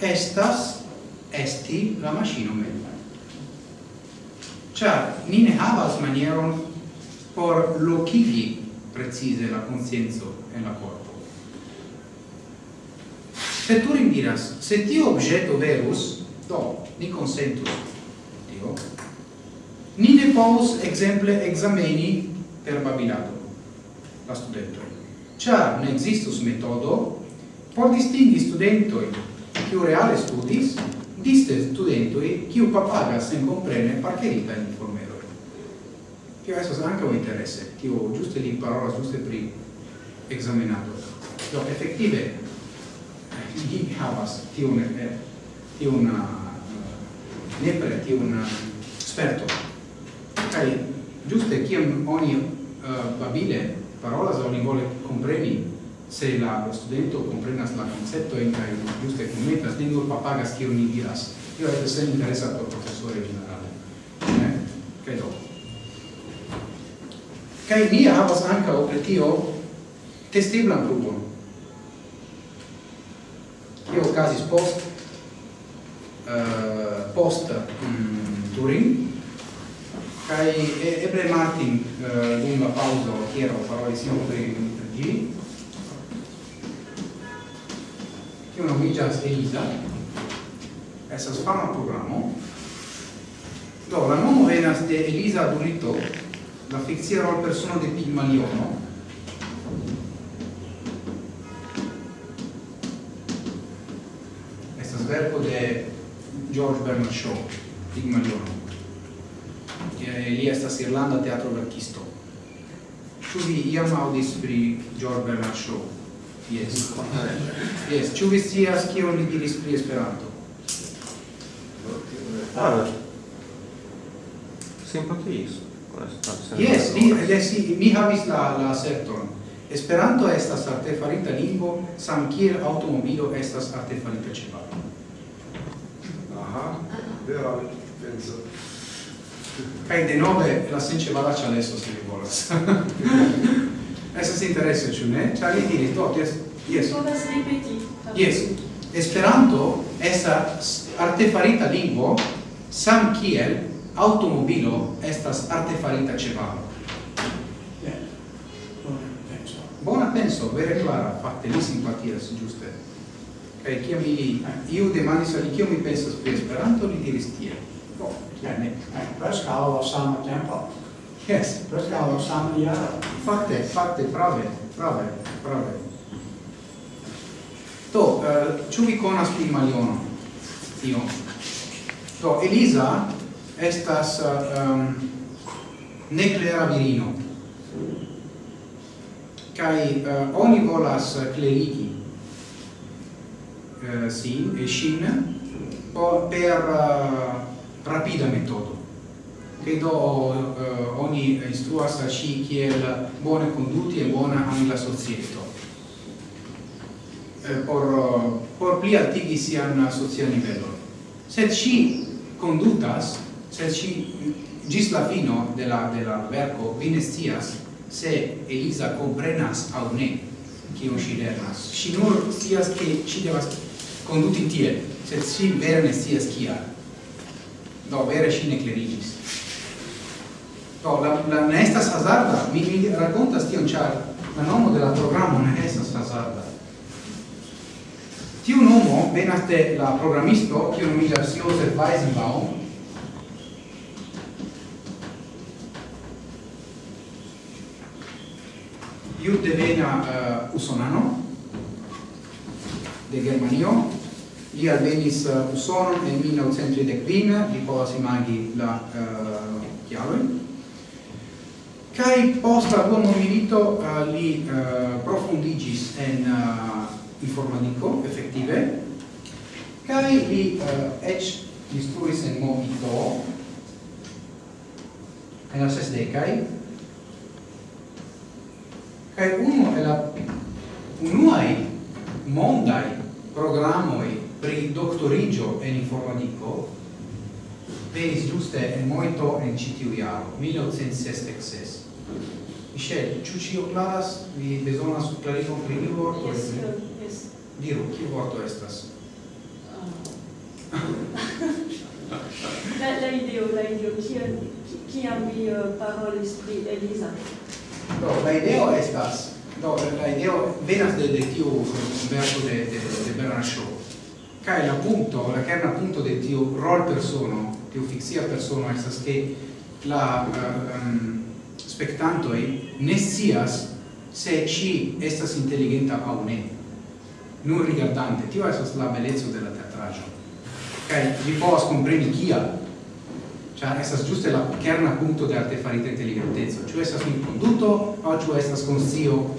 estas esti la machino mem. Cia, ni ne havas manieron por locigi precise la consenso en la corpo. tu diras, se tio objeto verus, do, ni consentus tio ni ne povus exemple exameni per babilado la studento char ne existus metodo por distingi studentoi kiu reale studis diste studentoi kiu papagas sen comprene parcherita in informero tio anche ankaŭ interesse tio giuste li parola giuste pri examinato do effettive di havas tiun eh, tiun ah, nepre tiun uh, sperto. kai giuste kiam oni uh, babile parolas, oni vole compreni se la studento comprenas la concepto in kai giuste che metta nur papagas kiu ni diras. Io et se interessa por professore generale. Eh kai do? Kai ni havas anka o tio testeblan grupon. Io okazis post uh, post um, Turin. Kai ebre Martin uh, dum la pauso hiero per il pri che una nomiĝas ELISA. Essa fama programma do la nomo venas de Elisa Durito la fixia rol persona de Pigmaliono. Estas verko de George Bernard Shaw, Pigmalion, che li estas Irlanda teatro verkisto. Ĉu vi iam aŭdis pri George Bernard Shaw? Yes. Yes, ĉu vi scias kion li diris pri Esperanto? Ah, simpatiis. Yes, li, yes, mi havis la, la certon. Esperanto estas artefarita lingvo, sam kiel automobilo estas artefarita cevalo aha, vera penso. Prende nove la since valace adesso se li volas. Adesso se interessa ĉu ne? Ĉar li diris do jes jes. Povas ripeti. Jes. Esperanto estas artefarita lingvo sam kiel automobilo estas artefarita ĉevalo. Bona penso, vere clara, fatte lì simpatia, giuste kaj kiam mi iu demandis al kiam mi pensas pri Esperanto li diris tiel do kiam eh, preskaŭ la sama tempo. Yes. Preskaŭ la sama jaro fakte fakte prave prave prave do eh, ĉu vi konas pli Maliono tio do Elisa estas eh, uh, um, neclera virino. Kai uh, oni volas clerigi eh, sin e shin? Per uh, rapida metodo. Credo uh, ogni istruas a sci kiel bone conduti e bona angla societo eh, por por pli altigi sian socia nivello sed sci condutas sed sci gis la fino della della verco vinestias se Elisa comprenas au ne kiu si lernas. Sci nur scias che ci devas conduti tie, sed si vere ne sias kial. Do, vere si ne clerigis. Do, la, la ne estas hazarda, mi, mi racontas tion, char la nomo de la programo ne estas hazarda. Tiu nomo venas de la programisto, kiu nomigas Josef Weizenbaum, iu devena uh, usonano, de Germanio, li alvenis uh, Usonon en 1930 kvin, li povas imagi la eh, uh, chiavojn. Kai post la dua mondmilito uh, li uh, profundigis en uh, informatico, effettive, kaj li uh, eĉ instruis en Movito en la sesdekaj. Kaj uno e la unuaj mondai programoi pri doctorigio en informatico venis giuste en moito en citiu iaro, 1966. Michel, ciu cio claras, vi besonas clarigon pri iu vorto? Yes, yes. Diru, kiu vorto estas? Ah. la, la ideo, la ideo, kiam vi eh, parolis pri Elisa? Do, la ideo estas, do la ideo venas de de tiu verso de de, de Bernard Shaw kai la punto la kerna punto de tiu rol persono tiu fixia persono estas ke la uh, um, spectantoi ne sias se ci estas intelligenta au ne. Nur rigardante tio estas la belezo de la teatrajo kai vi povas compreni kia Cioè, estas giuste la kerna punto de artefarita intelligentezza. Cioè, estas un conduto, o cioè estas conscio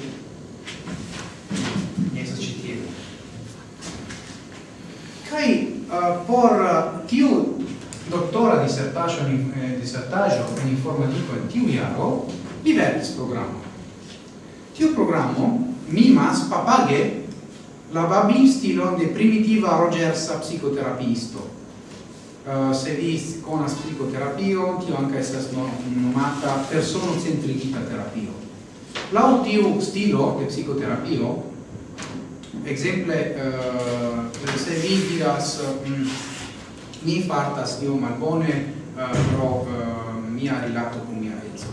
uh, por eh, tiu doctora dissertacio in eh, dissertaggio in informatico in tiu iaro li vertis programo tiu programo mimas papage la babilstilon de primitiva rogersa psicoterapisto Uh, eh, se vi conas psicoterapio, tio anche estas no, nomata personocentrigita terapio. Lau tiu stilo de psicoterapio, Exemple, uh, se vi diras mm, mi fartas io malbone uh, pro uh, mia rilato con mia edzo.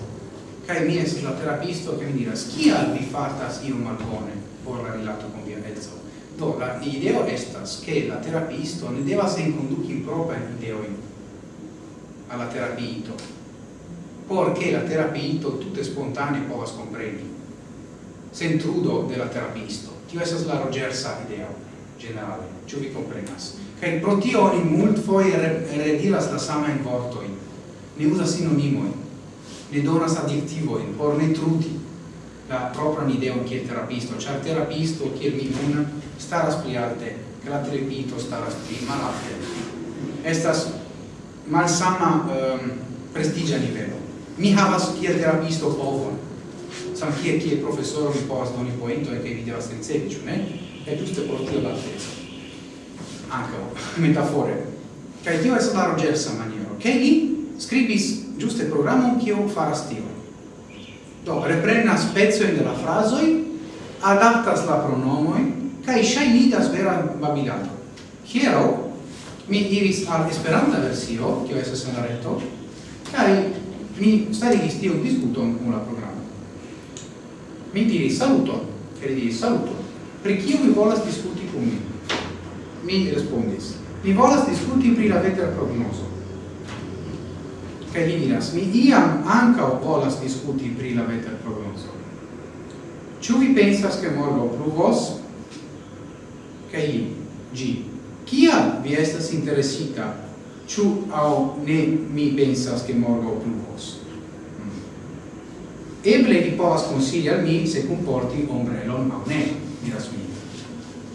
Kai mi es la terapisto che mi diras kial vi fartas io malbone por la rilato con mia edzo. Do la ideo estas che la terapisto ne devas enconduci in propria ideoin alla terapito porché la terapito tutte spontanee povas comprendi sen trudo della terapisto Tio esas la rogersa ideo generale, ciò vi comprenas. Kaj pro tio oni foi redilas la samajn vortojn, ne uzas sinonimojn, ne donas adjektivojn. Por ne truti la propria propran ideon kiel terapisto, ĉar terapisto che mi un staras pli alte, che la terapito staras pli malalte. Estas malsama ehm, um, prestigia livello Mi havas kiel terapisto povon, sam chi è chi è professore doni posto ogni e che vi deve essere semplice ne? È giusto portare la testa anche metafore che io es stata rogersa maniero che li scribis giuste programon che faras tio do reprenas pezzoin de la frasoi adaptas la pronomoi kai shainidas vera babilato hiero mi iris al esperanta versio che io esso sen la reto kai mi starigis tion discuton con la programma mi diris saluto, che li diris saluto, pri kio vi volas discuti con mi? Mi respondis, mi volas discuti pri la veter prognoso. Che li diras, mi iam ankaŭ volas discuti pri la veter prognoso. Ciu vi pensas che morgo pluvos? Che li, gi, kial vi estas interessita? Ciu au ne mi pensas che morgo pluvos? Eble vi povas consigli al mi se comporti ombrelon aŭ ne, diras mi.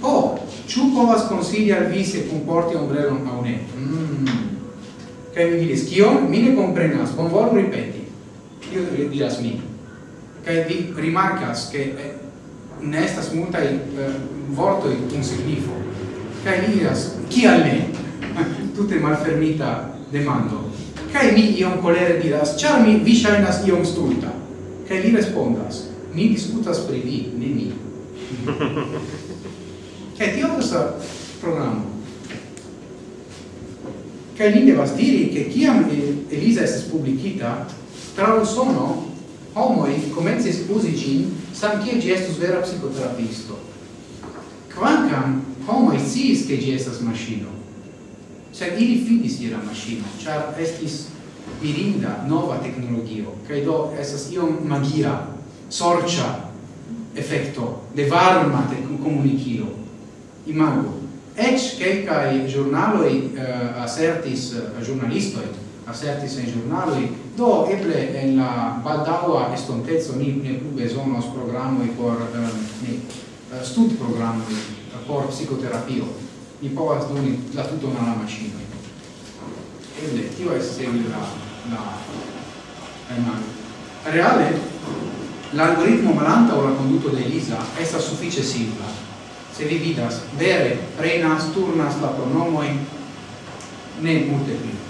O, oh, ĉu povas consigli al vi se comporti ombrelon aŭ ne? Mm. Kaj mi diris, kion? Mi ne comprenas, bon bonvolu ripeti. Io diras mi. Kaj vi rimarcas che eh, ne estas multai eh, vortoi un signifo. Kaj mi diras, kial ne? Tutte malfermita demando. Kai mi iom colere diras, ĉar mi vi shainas iom stulta che li respondas, ni discutas pri vi, ne ni. Kaj tio estas programo. Kaj ni devas diri, ke kiam Elisa estis publikita, tra Usono homoi comences usi gin sam kiel gi estus vera psicoterapisto. Quancam homoi sciis che gi estas maschino, sed ili fidis ira maschino, char estis mirinda nova tecnologio. Kaj do estas iom magia sorcia effetto de varma te komunikilo imago. Eĉ kelkaj ĵurnaloj eh, uh, assertis uh, eh, ĵurnalistoj assertis in ĵurnaloj do eble en la baldaŭa estontezo ni ne plu bezonos programoj por uh, ne studprogramoj por psikoterapio. Ni povas doni la tutto al la eble tio estas eble la la emano reale l'algoritmo malanta o la conduto de Elisa estas suffice simpla se vi vidas vere prenas turnas la pronomojn ne multe pli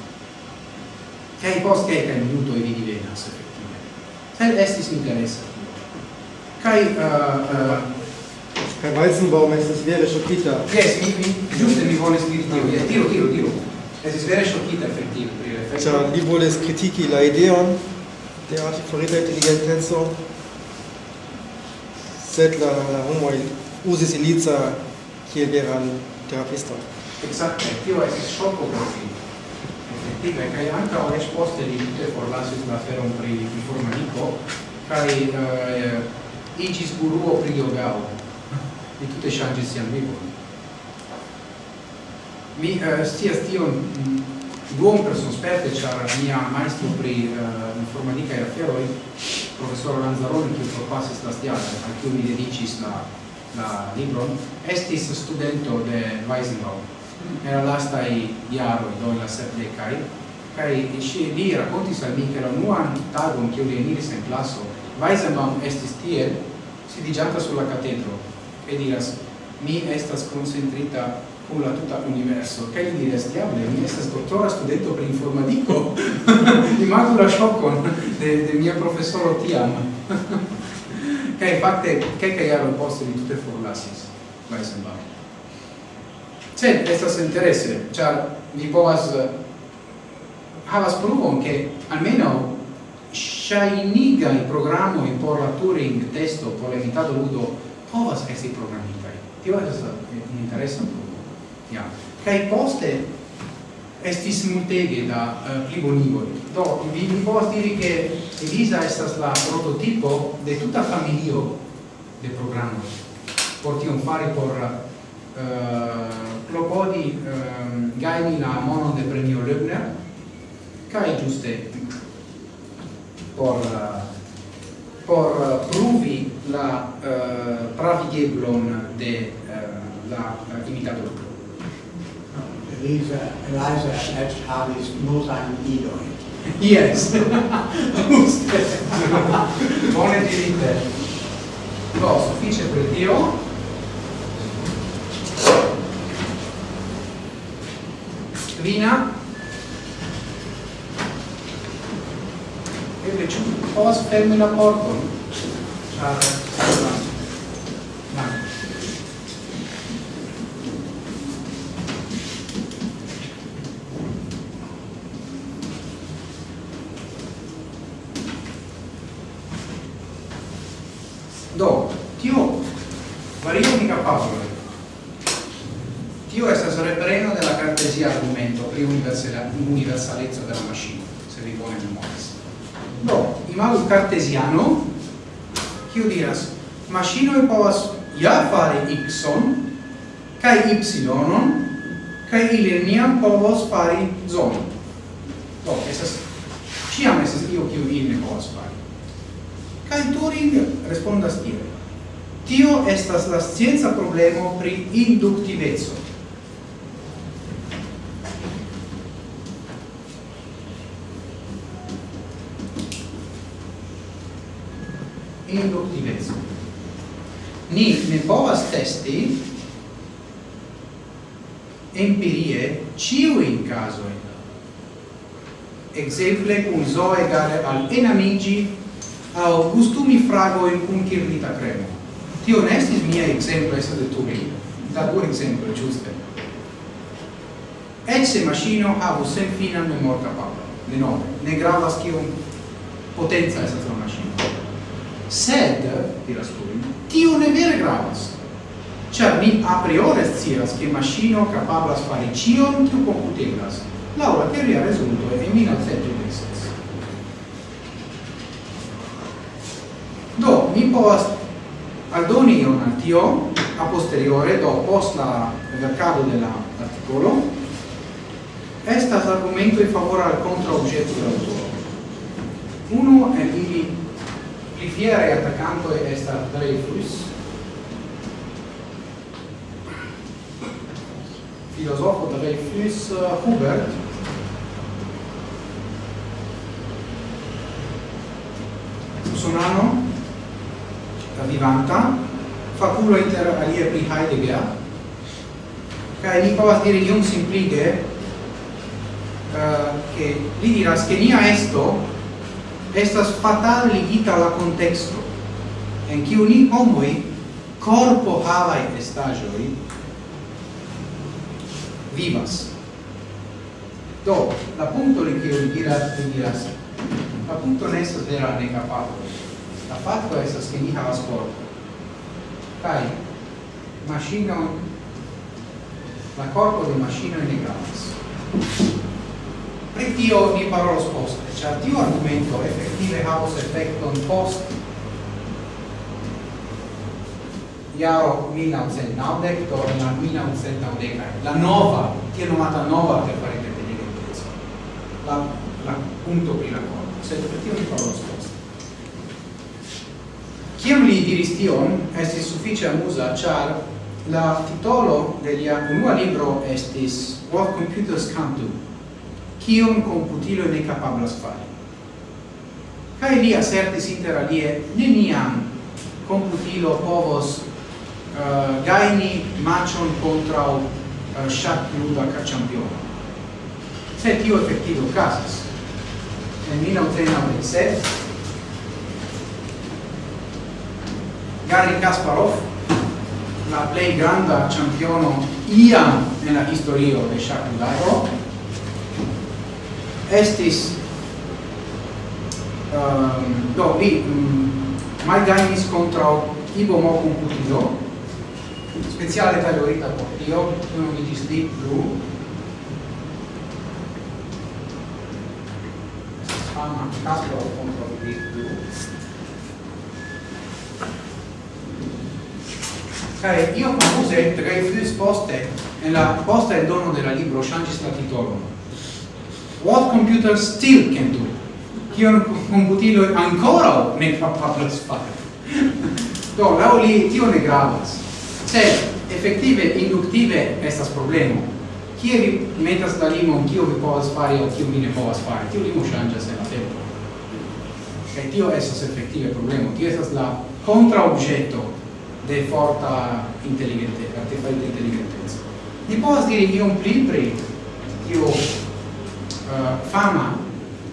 hai post che kaj minuto vi divenas effettive. sed estis interessa. Kai uh, uh, Kai Weizenbaum, es ist wäre schockierter. Yes, mi, mi, giuste mi volis diri tio, yes, tiro, tiro, tiro. Estis vere ŝokita efektive pri la efekto. Ĉar li volis kritiki la ideon de artifarita inteligenteco, sed la, la homoj uzis Ilica kiel veran terapista. Ekzakte, tio estis ŝoko por li. Efektive, kaj ankaŭ eĉ poste li tute forlasis la aferon pri informaniko kaj uh, eh, igis guruo pri yogao, Li tutte ŝanĝis sian vivon mi eh, scias tion mm, duom person sperte char mia maestro pri eh, uh, informatica e aferoi professor Lanzaroni che propasis la stiata al cui mi dedicis la, la libron estis studento de Weisenbaum era lastai iaroi do la sepdecai kai ci li raccontis al mi che la nuan tagon che li eniris en classo Weisenbaum estis tiel sidigianta sulla catedro e diras mi estas concentrita kun la tuta universo. Kaj li diras diable mi estas studente studento informatico di imagu la ŝokon de, de mia professoro tiam. Kaj fakte kelkaj jaroj poste li tute forlasis Weisenbach sed estas interesse ĉar mi povas eh, havas pruvon ke almenaŭ ŝajnigaj programoj por la Turing testo por evitado ludo povas esti programitaj. Tio estas eh, interesa ja. Kai poste estis multege da eh, uh, plibonigoi do vi vi povas diri che Elisa estas la prototipo de tuta familio de programma. por tion fari por uh, klopodi um, gajni la monon de premio Löbner kai giuste por uh, por uh, pruvi la uh, pravigeblon de uh, la uh, Elisa, Elisa et havis multajn idojn. Yes. Juste. Bone dirite. Do, suffice per Dio. Vina. Eble, ci povas fermi la pordon? Ciao. e universalezza della macchina, se vi buone memoria. Do, imam cartesiano, kiu diras, e povas ja fare x, kai y-on kaj ili neniam povos fari zonon. Do, esas, ciam esas io kiu ili ne povas fari. Kai Turing respondas tiel. Tio estas la scienza problemo pri induktiveco. induktiveco. Ni ne povas testi empirie ciuin caso Exemple, cum zo egale al enamigi au gustumi fragoin cum kirnita cremo. Tio ne mia exemplo, estas de tu mil. Da tu exemplo, giuste. Ecce machino havus sen finan memor capabla. De nove, ne gravas kiom potenza estas la machino sed tio ne vere gravas Cioè, mi a priori scias che machino capablas fare cion che computegas. Laura teoria risulto e mina sette. Do, mi povas aldoni ion al tio a posteriore, do post la vercado dell'articolo, estas argumento in favore al contra oggetto dell'autore. Uno è di Pli fiere è sta Dreyfus, filosofo Dreyfus Hubert, usonano, vivanta, faculo inter alie pri Heidegger, che ni povas diri iun simplige, uh, eh, che li diras che nia esto estas fatale ligita la contexto en kiu ni homoj corpo havai estagioi vivas. Do, la punto li kiu diras, li diras, la punto ne estas vera ne fatto. La fatto estas che ni havas corpo. Kai, machino, la corpo de machino ne gravas pri tio ni parolos poste, ĉar tiu argumento efektive havos efekton post jaro 1990 do la 1990 la nova tiel nomata nova per fare independentezo la la punto pri la corpo sed per tio ni parolos poste. Kiam li diris tion, estis suffice amusa, char la titolo de lia unua libro estis What Computers Can Do, kion computilo ne capablas fari. Cae li asertis inter alie, neniam computilo povos uh, gaini macion contra uh, eh, shat luda ca campiona. Se tio effettivo casas, en 1997, Garry Kasparov, la plei granda campiono iam nella historio de shac ludaro, estis um, do mm, li um, malgainis contra ibo mo computilo speciale valorita io non mi disdi blu fama caso contro di blu Cari, io concluse tre fils poste, nella posta e dono della libro Shancis la titolo what computers still can do? Kion computilo ancora ne kapablas fari do la li tio ne gravas. Se effettive inductive estas problemo. Kie vi metas la limo kio vi povas fari o kio vi ne povas fari? Tio limo ŝanĝas en la tempo. Kaj tio estas efektive problemo. Tio estas la kontraobĵeto de forta intelligente artefarita inteligenteco. Ni povas diri iom pli pri tio uh, fama,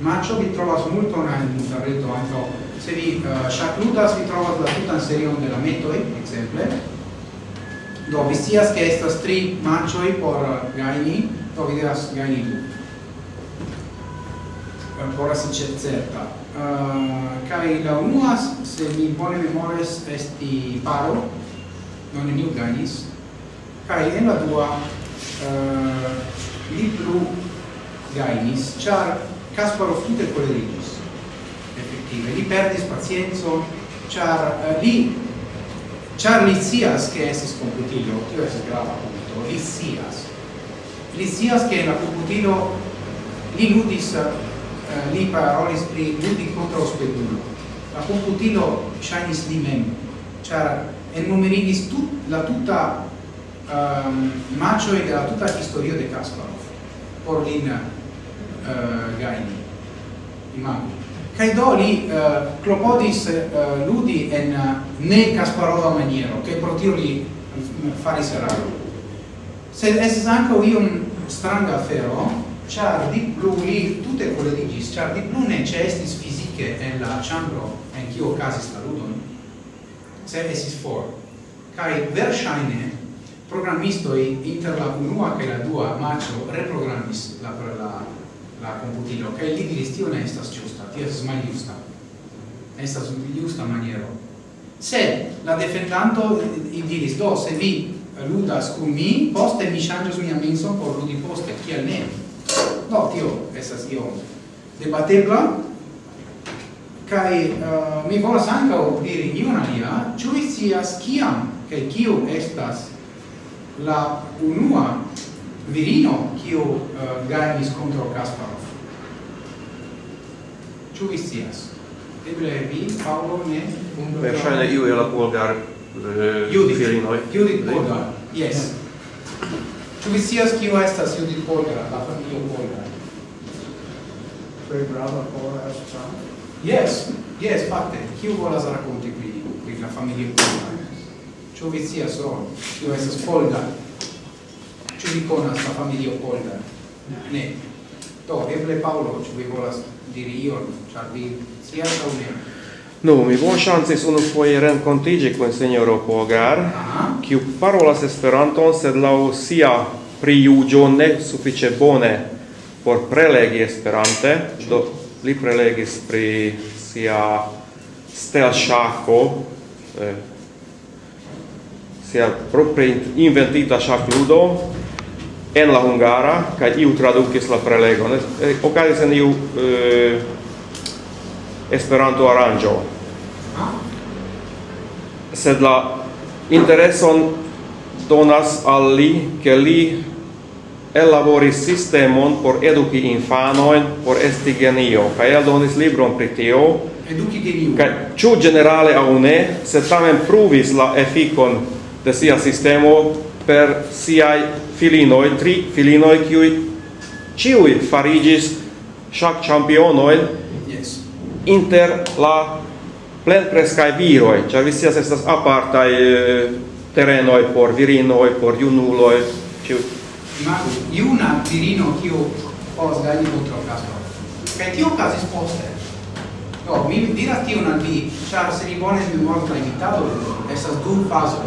ma ciò vi trovas multon in interreto anche se vi eh, uh, shakludas vi trovas la tutan serion de la metoi, exemple. Do vi scias che estas tri matchoi por eh, gajni, do vi devas gaini du. Uh, por asi certa. Uh, kai la unua, se mi bone memores, esti paro, non neniu gainis kai en la dua uh, li plu gainis, char Kasparov tute colerigis, effettive. Li perdis pazienzo, char uh, li, char li sias che esis computilo, tio es grava punto, li sias. Li sias che la computilo li ludis, uh, li parolis pri ludi contra ospedulo. La computilo shainis li mem, char enumerigis tut, la tuta um, macho e la tuta historio de Kasparov por lin uh, gaini imago kai do li eh, uh, clopodis uh, eh, ludi en uh, ne kasparova maniero che protiro li mm, fari seraro se es anche un stranga afero char di blu li tutte quelle di gis char di blu ne cestis fisiche en la chambro en chi casis la ludon se esis for. Kai versaine programisto inter la unua che la dua macho reprogrammis la, la la computilo. Kaj li diris tio ne estas ĝusta tio estas maljusta. Estas justa maniero. Se la defendanto diris do se vi ludas kun mi poste mi ŝanĝos mia menson por ludi poste kiel ne? Do tio estas io debatebla. Kai uh, mi volas ankaŭ diri iun alia. Ĉu vi scias kiam kaj kiu estas la unua virino kiu eh, uh, gajnis kontraŭ Kasparov. Ĉu vi scias? Eble vi, Paolo, ne? Verŝajne iu el la Polgar eh, Judith, virinoj. Judith Polgar, yes. Ĉu vi scias kiu estas Judith Polgar, la familio Polgar? Tre brava por estas Yes, yes, fakte. Kiu volas rakonti pri pri la familio Polgar? Ĉu vi scias, Ron, kiu estas Polgar? Ĉu vi konas la familio Polda? Ne. Do, eble Paolo, ci vi volas diri ion, ĉar vi scias aŭ ne? Nu, mi bon chances unu foje renkontiĝi con sinjoro Pogar, kiu parolas Esperanton, sed la sia prijuĝo ne suffice bone por prelegi Esperante, do li prelegis pri sia stel shako eh, sia propria inventita shakludo ludo, en la hungara kaj iu tradukis la prelegon. E, eh, okazis en iu eh, Esperanto aranĝo. Sed la intereson donas al li ke li ellaboris sistemon por eduki infanojn por esti genio. Kaj eldonis libron pri tio. Eduki genio. Kaj ĉu ĝenerale aŭ ne sed tamen pruvis la efikon de sia sistemo per siaj filinoi, tri filinoi kiuj ciui farigis ŝak championoi yes. inter la plenkreskaj viroi, ĉar vi scias estas apartai eh, terenoi por virinoi, por junuloi, ĉiuj. Imagu, iuna virino kiu povas gajni ultrakasto. Kaj tio okazis poste. Do, mi diras tion al vi, char se vi bone memoras la invitado, estas du fazoj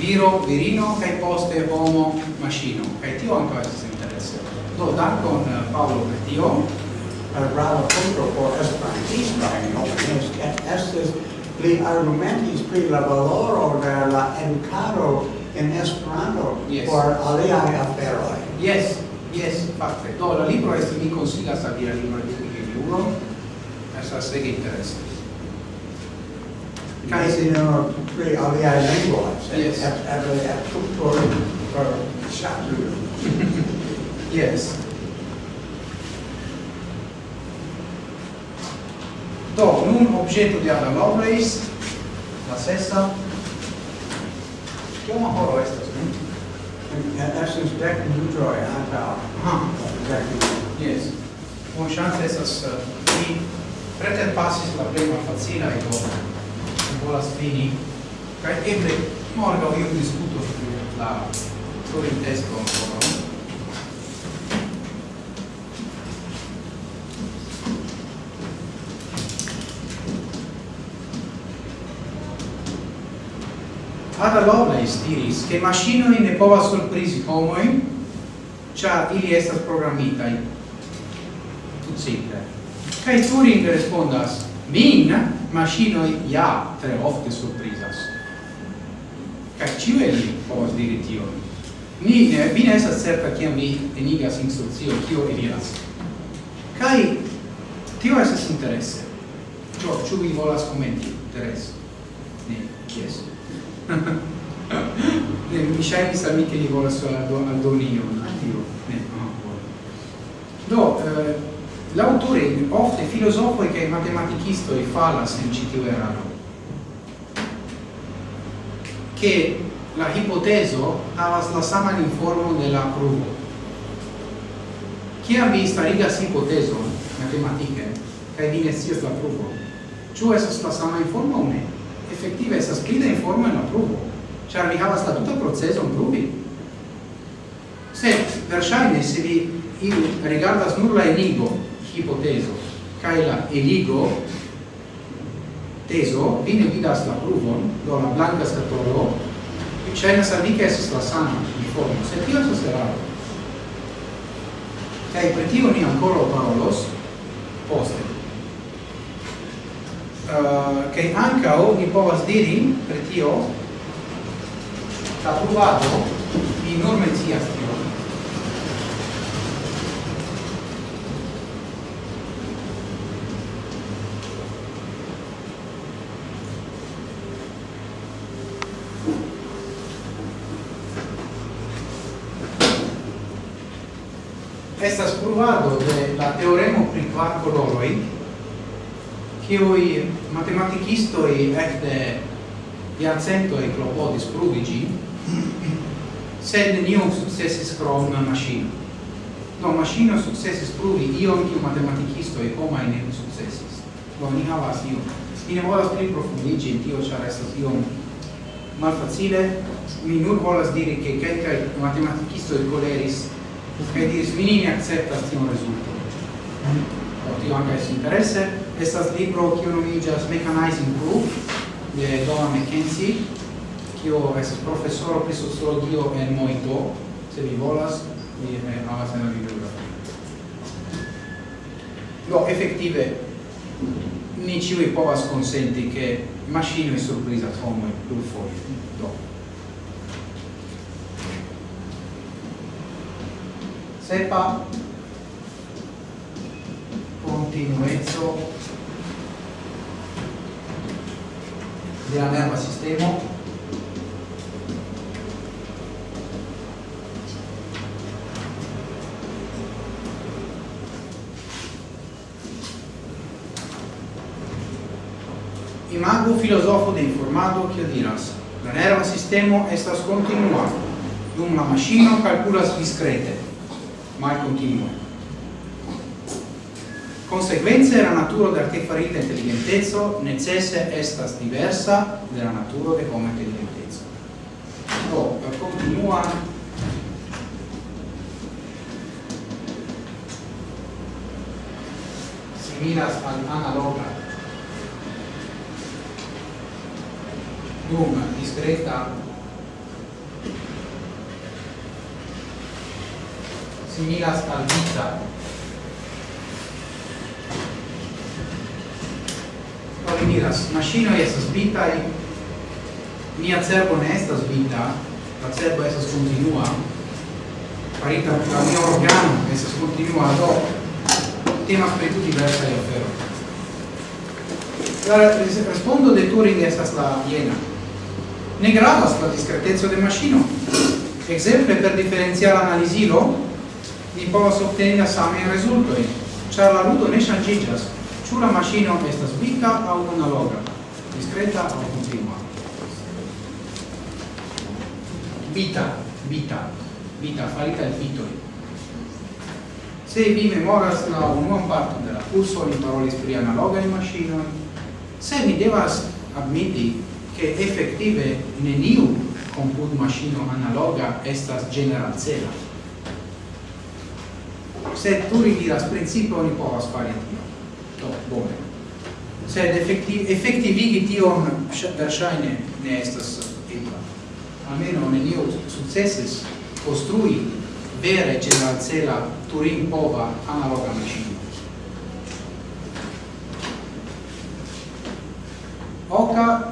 viro virino kai poste homo maschino. kai tio anco estas interesse do dankon eh, Paolo per tio brava punto por esperantista en opinios que estas pli argumentis pri la valoro de la encaro en Esperanto yes. por aliaj aferoj. Yes, yes, fakte. Do la libro estas mi konsilas al via libro de Juro. Estas ege guys in our three of the I yes. have have a have for for yes. Do, nun objeto di Anna Lovelace, la sesta, Kioma horo estas, nun? Estas dec minutroi antaŭ. Eh, eh, Aha. Yes. Bon chance estas eh, vi preterpasis la plej malfacilaj domoj volas fini kaj eble morgaŭ iu diskutos pri la Corintesko ankoraŭ Ada Lovelace diris che maschinoi ne povas surprisi homoi, cia ili estas programmitai. Tut simple. Cai Turing respondas, Vin machinoi ja tre ofte surprizas. Kaj ĉiu el ili povas diri tion. Ni eh, vi ne estas certa kiam vi enigas instrukcio kio eliras. Kaj tio estas interese. Ĉu ĉu vi volas komenti interese? Ne, kies. ne, mi ŝajnis al mi ke li volas aldoni ion al tio. Ne, Do, eh, l'autore ofte filozofoj kaj matematikistoj falas en ĉi tiu eraro ke la hipotezo havas la saman informon de la pruvo. Kiam vi starigas hipotezon matematike kaj vi ne scias la pruvo ĉu estas la sama informo aŭ ne? Efektive estas pli da informo en la pruvo. Ĉar vi havas la tuta procezon pruvi. Sed verŝajne se vi iu rigardas nur la enigo hipotezo. Kai la eligo teso vi ne vidas la pruvon do la blanca skatolo vi cenas al nike esas la sama informo. Se tio estas eraro kai per tio ni ancora parolos poste. Eh, uh, kai ancao ni povas diri per tio la pruvado ni non mencias evoluado de la teoremo pri kvar coloroi, kiui matematicistoi ecte iacentoi clopodis pruvigi, sed nenium successis crom machino. Do machino successis pruvi ion kiu matematicistoi homai ne successis. Do ni havas ion. Mi ne volas pli profundigi in tio, char estas iom malfacile. Mi nur volas diri che matematicisto matematicistoi coleris Credi ne akceptas tion rezulton Por tio ankaŭ estas interese Estas libro kiu nomiĝas Mechanizing Proof de Donna McKenzie, kiu estas profesoro pri sociologio en Moito. Se vi volas, vi havas en la bibliografio. Do, effettive, ni ciui povas consenti che maschinoi surprisas homoi plurfoie. Do, Sepa. Continuezzo de la nerva sistema imago filosofo de informado che diras la nerva sistema estas continua. Dum la machino calculas discrete mal continua. Conseguenze la natura de artefarita intelligentezo necesse estas diversa de la natura de homo intelligentezo do per continua similas al analoga. Dum discreta similas al vita. Kaj vi diras, maŝinoj estas vitaj, mia cerbo ne estas vita, la cerbo estas continua, farita la mia organo estas continua, do temas per tutti diversaj aferoj. La rispondo de Turing estas la viena. Ne gravas la discretezo de machino, Exemple per differenziare analisilo, ni povas obteni la samajn rezultojn, ĉar la ludo ne ŝanĝiĝas, ĉu la maŝino estas vika aŭ analoga, diskreta aŭ kontinua. Vita, vita, vita farita el vitoj. Se vi memoras la unuan parton de la kurso, ni parolis pri analogaj maŝinoj. Se vi devas admiti che effettive neniu comput machino analoga estas general cela sed pluri diras principe oni povas fari tion. Do, bone. Sed effektiv, effektivigi tion verŝajne ne estas ebla. Almeno neniu sukcesis konstrui vere ĝeneralcela Turing-pova analoga maŝino. Oka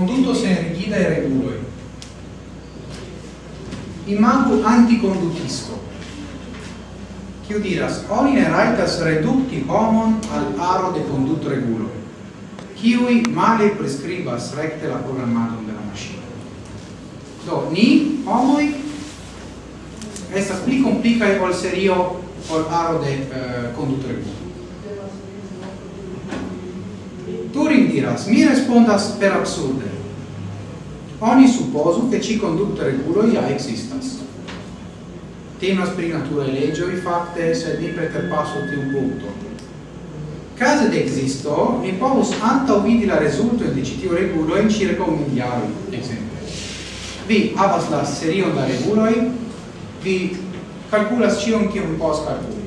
conduto sen rigidae reguloi. Imagu anticondutisco, Chiu diras, oni ne raitas reducti homon al aro de condut reguloi, kiui male prescribas recte la programmatum de la. Do, ni, homoi, estas pli complicae ol serio ol aro de eh, uh, condut reguloi. Turing diras, mi respondas per absurde. Oni supposu che ci conducto regulo ia existas. Temas pri natura legioi facte, se ni preterpasso ti un punto. Case de existo, mi povus anta vidi la resulto in citiu regulo in circa un miliaro, esempio. Vi havas la serion da reguloi, vi calculas cion kiom vi povas calculi.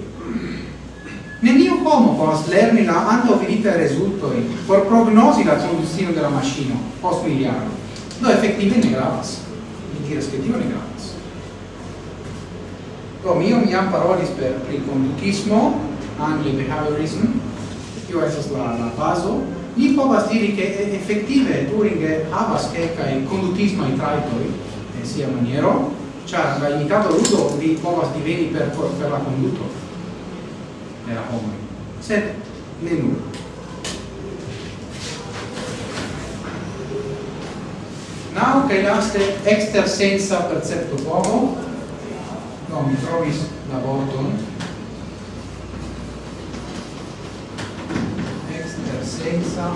Neniu homo povas lerni la antaŭviditaj rezultoj por prognozi la tradukcion de la maŝino post miljardo. Do efektive ne gravas. Mi diras ke tio ne gravas. Do mi jam parolis per pri kondutismo, angle behaviorism, tio estas la la bazo. Mi povas diri ke efektive Turing havas kelkaj kondutismaj trajtoj en sia maniero, ĉar la imitato ludo vi povas diveni per, per la konduto de la. Sed ne nur. Nau che laste exter senza percepto povo no, mi trovis la vorton, exter senza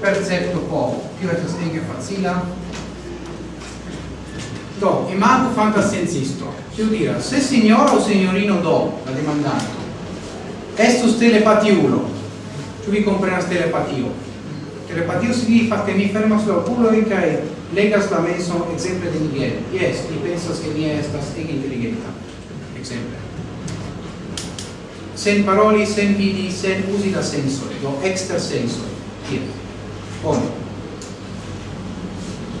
percepto pomo. Tio estas ege facila, do imagu fantascienzisto Tiu dira, se signora o signorino do, la demandanto, estus telepatiulo, tu vi comprenas telepatio. Telepatio significa che mi fermas la oculo e legas la menso exemple de Miguel. Yes, mi pensas che mi estas ege intelligenta. Exemple. Sen paroli, sen vidi, sen usi la senso, do exter senso. Yes. Bon.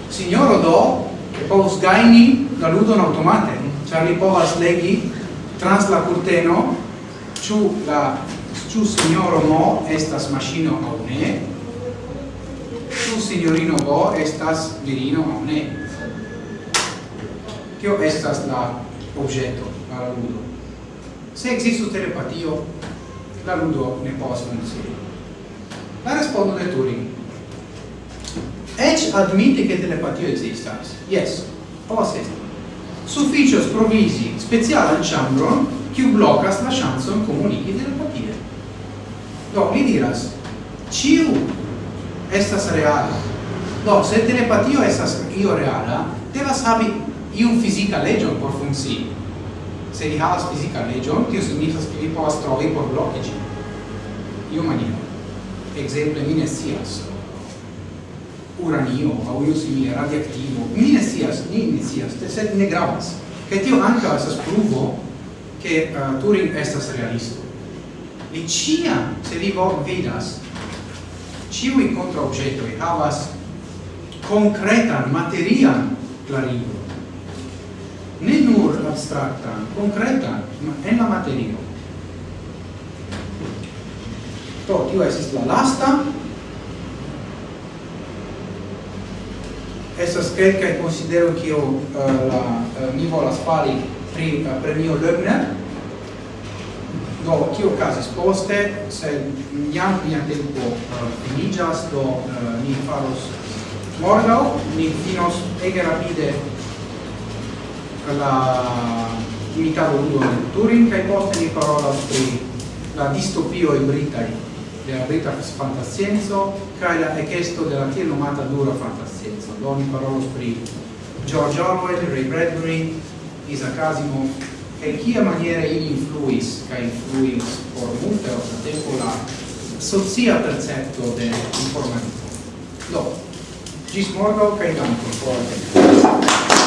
Signoro do, povus gaini la ludon automate, ĉar li povas legi trans la curteno ĉu la ĉu sinjoro Mo estas maŝino aŭ ne, ĉu sinjorino Bo estas virino aŭ ne. Kio estas la objeto, la ludo? Se existu telepatio, la ludo ne povas funkcii. La respondo de Turing Ec admite che telepatio existas. Yes, povas esti. Sufficios provisi speciala chambron kiu blocas la chanson comunici telepatie. Do, li diras, ciu estas reala. Do, se telepatio estas io reala, devas habi iun fisica legion por funci. Se li havas fisica legion, tio signifas che li povas trovi por bloci. Io maniero. Exemple, mi ne sias uranio au io simile radioattivo mi ne sias ni ne sias sed ne gravas. Kaj tio ankaŭ estas pruvo ke uh, eh, Turing estas realisto. Li ĉiam se vi vidas ĉiuj kontraŭobjetoj havas konkretan materian klarigon ne nur abstraktan konkretan en la materio. Do tio estas la lasta. Estas kelkaj konsidero kio la uh, mi volas fari pri uh, premio Löbner. Do kio okazis poste, se jam mia tempo uh, finiĝas, do ni faros morgaŭ, ni finos ege rapide la imitado ludo de Turing kaj poste ni parolas pri la distopio e britai de la brita fantascienzo kaj la ekesto de la tiel nomata dura fantascienzo non parolos pri George Orwell, Ray Bradbury, Isaac Asimov, e chia maniera ili influis, ca influis por multe o tempo la socia percepto de informanito. Do, gis morgo, ca in por